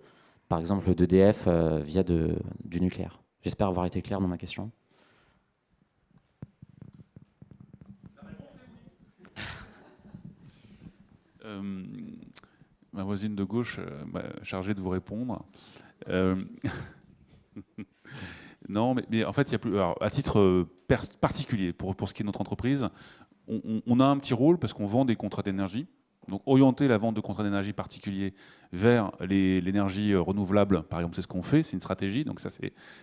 S10: par exemple, d'EDF via du nucléaire. J'espère avoir été clair dans ma question.
S5: Euh, ma voisine de gauche euh, m'a chargée de vous répondre. Euh, non, mais, en fait, il y a plus, à titre particulier, pour, pour ce qui est notre entreprise, on a un petit rôle parce qu'on vend des contrats d'énergie. Donc orienter la vente de contrats d'énergie particuliers vers l'énergie euh, renouvelable, par exemple, c'est ce qu'on fait, c'est une stratégie, donc ça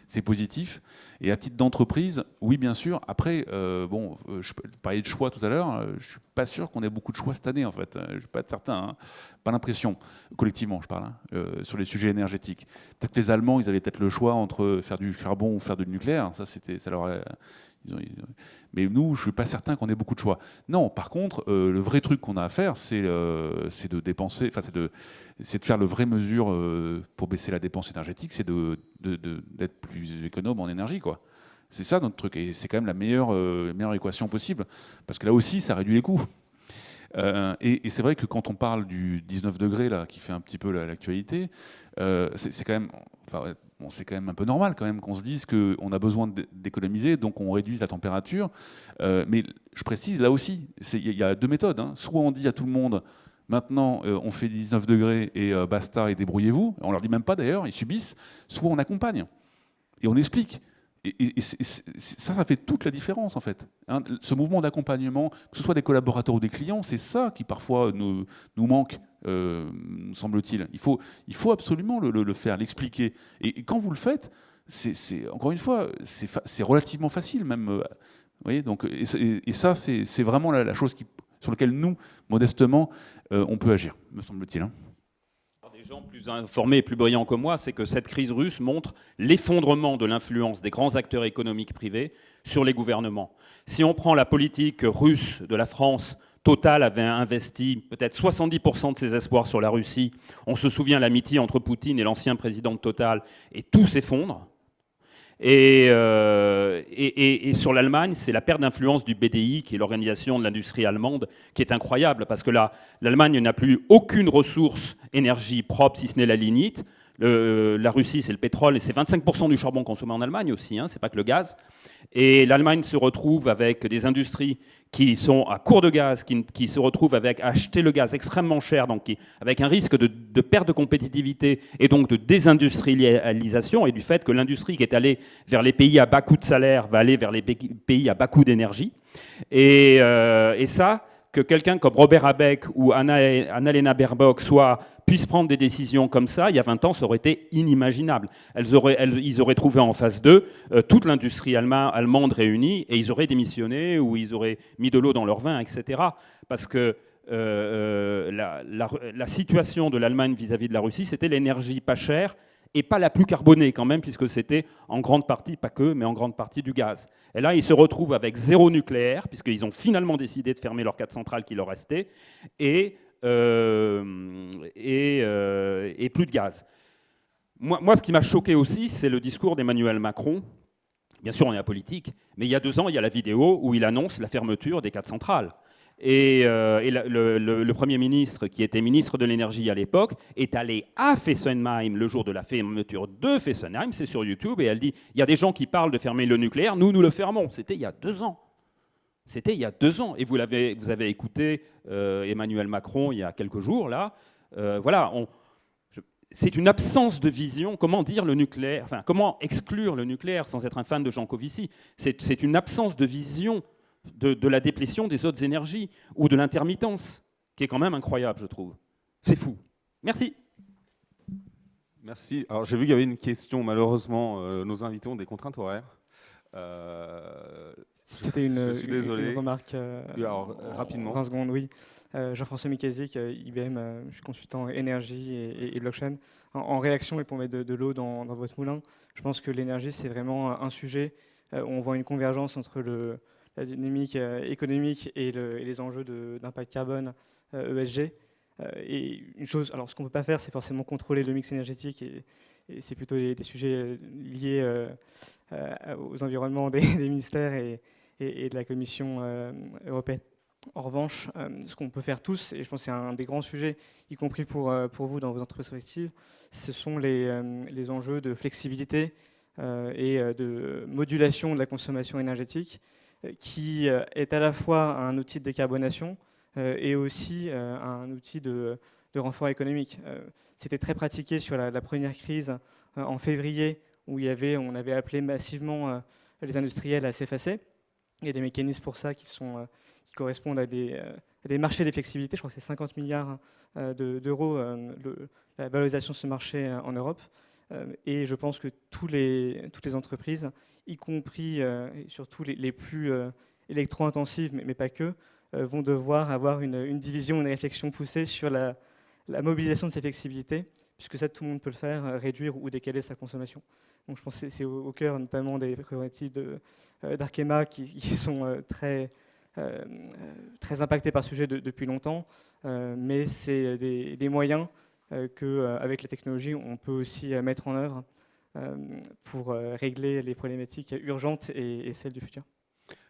S5: c'est positif. Et à titre d'entreprise, oui bien sûr. Après, euh, bon, euh, je parlais de choix tout à l'heure, je suis pas sûr qu'on ait beaucoup de choix cette année en fait. Je suis pas certain, hein. pas l'impression, collectivement je parle, hein, sur les sujets énergétiques. Peut-être les Allemands, ils avaient peut-être le choix entre faire du charbon ou faire du nucléaire. Ça ça leur mais nous, je ne suis pas certain qu'on ait beaucoup de choix. Non, par contre, euh, le vrai truc qu'on a à faire, c'est euh, de dépenser, enfin, c'est de, faire le vrai mesure euh, pour baisser la dépense énergétique, c'est d'être plus économe en énergie, quoi. C'est ça notre truc, et c'est quand même la meilleure, équation possible, parce que là aussi, ça réduit les coûts. et, c'est vrai que quand on parle du 19 degrés, là, qui fait un petit peu l'actualité, c'est quand même... c'est quand même un peu normal quand même qu'on se dise qu'on a besoin d'économiser, donc on réduise la température. Euh, mais je précise, là aussi, il y a deux méthodes. Hein. Soit on dit à tout le monde, maintenant euh, on fait 19 degrés et euh, basta et débrouillez-vous, on leur dit même pas d'ailleurs, ils subissent, soit on accompagne et on explique. Et, ça, ça fait toute la différence en fait. Hein. ce mouvement d'accompagnement, que ce soit des collaborateurs ou des clients, c'est ça qui parfois nous, nous manque, euh, semble-t-il. Il faut, il faut absolument le, faire, l'expliquer. Et, quand vous le faites, c'est encore une fois, c'est relativement facile même. Euh, vous voyez, donc, et, ça, c'est vraiment la, chose qui, sur laquelle nous, modestement, euh, on peut agir, me semble-t-il. Hein
S6: gens plus informés et plus brillants que moi, c'est que cette crise russe montre l'effondrement de l'influence des grands acteurs économiques privés sur les gouvernements. Si on prend la politique russe de la France, Total avait investi peut-être 70% de ses espoirs sur la Russie. On se souvient l'amitié entre Poutine et l'ancien président de Total, et tout s'effondre. Euh, et, sur l'Allemagne, c'est la perte d'influence du BDI, qui est l'organisation de l'industrie allemande, qui est incroyable, parce que là, l'Allemagne n'a plus aucune ressource énergie propre, si ce n'est la lignite. La Russie, c'est le pétrole, et c'est 25% du charbon consommé en Allemagne aussi, hein, c'est pas que le gaz. Et l'Allemagne se retrouve avec des industries qui sont à court de gaz, qui, se retrouvent avec acheter le gaz extrêmement cher, donc avec un risque de, perte de compétitivité et donc de désindustrialisation, et du fait que l'industrie qui est allée vers les pays à bas coût de salaire va aller vers les pays à bas coût d'énergie. Et, euh, et ça, que quelqu'un comme Robert Abeck ou Annalena Baerbock soit, puisse prendre des décisions comme ça, il y a 20 ans, ça aurait été inimaginable. Ils auraient trouvé en face d'eux euh, toute l'industrie allemande réunie et ils auraient démissionné ou ils auraient mis de l'eau dans leur vin, etc. Parce que euh, euh, la, situation de l'Allemagne vis-à-vis de la Russie, c'était l'énergie pas chère et pas la plus carbonée quand même, puisque c'était en grande partie, pas que, mais en grande partie du gaz. Et là, ils se retrouvent avec zéro nucléaire, puisqu'ils ont finalement décidé de fermer leurs quatre centrales qui leur restaient, et, euh, euh, et, plus de gaz. Moi, moi ce qui m'a choqué aussi, c'est le discours d'Emmanuel Macron. Bien sûr, on est à politique, mais il y a deux ans, il y a la vidéo où il annonce la fermeture des quatre centrales. Et, euh, le, Premier ministre, qui était ministre de l'énergie à l'époque, est allé à Fessenheim le jour de la fermeture de Fessenheim, c'est sur YouTube, et elle dit, il y a des gens qui parlent de fermer le nucléaire, nous, nous le fermons. C'était il y a deux ans. C'était il y a deux ans. Et vous, avez, vous avez écouté euh, Emmanuel Macron il y a quelques jours, là. Euh, voilà, c'est une absence de vision. Comment dire le nucléaire Enfin, comment exclure le nucléaire sans être un fan de Jean Covici C'est une absence de vision de, la déplétion des autres énergies ou de l'intermittence, qui est quand même incroyable, je trouve. C'est fou. Merci.
S1: Merci. Alors j'ai vu qu'il y avait une question. Malheureusement, euh, nos invités ont des contraintes horaires.
S11: Euh, C'était une, remarque. Euh,
S1: alors, rapidement.
S11: 20 secondes, oui. Jean-François Mikazik, IBM, je suis consultant énergie et, blockchain. En, réaction, et pour mettre de, l'eau dans, dans, votre moulin, je pense que l'énergie, c'est vraiment un sujet où on voit une convergence entre le, la dynamique euh, économique et, les enjeux d'impact carbone ESG. Euh, e euh, et une chose, alors ce qu'on ne peut pas faire, c'est forcément contrôler le mix énergétique et, c'est plutôt des, sujets liés aux environnements des, ministères et, de la Commission européenne. En revanche, ce qu'on peut faire tous, et je pense que c'est un des grands sujets, y compris pour, vous dans vos entreprises respectives, ce sont les enjeux de flexibilité et de modulation de la consommation énergétique qui euh, est à la fois un outil de décarbonation euh, et aussi euh, un outil de, renfort économique. C'était très pratiqué sur la, première crise en février, où on avait appelé massivement les industriels à s'effacer. Il y a des mécanismes pour ça qui, correspondent à des, des marchés de flexibilité. Je crois que c'est 50 milliards d'euros la valorisation de ce marché en Europe. Et je pense que toutes les entreprises y compris euh, surtout les, plus euh, électro-intensives, mais, pas que, euh, vont devoir avoir une, division, une réflexion poussée sur la, mobilisation de ces flexibilités, puisque ça, tout le monde peut le faire, réduire ou décaler sa consommation. Donc je pense que c'est au, cœur notamment des prérogatives d'Arkema qui, sont très, très impactés par ce sujet depuis longtemps, mais c'est des, moyens qu'avec la technologie, on peut aussi mettre en œuvre euh, pour euh, régler les problématiques urgentes et, celles du futur.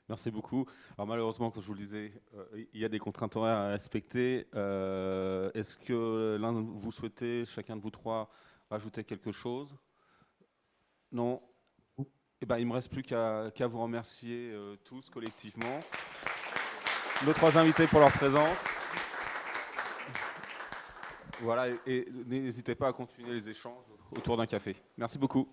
S1: Merci beaucoup. Alors malheureusement, comme je vous le disais, euh, il y a des contraintes horaires à respecter. Est-ce que l'un de vous souhaitez, chacun de vous trois, rajouter quelque chose? Non? Eh ben, Il ne me reste plus qu'à vous remercier tous collectivement. Nos trois invités pour leur présence. Voilà, et n'hésitez pas à continuer les échanges autour d'un café. Merci beaucoup.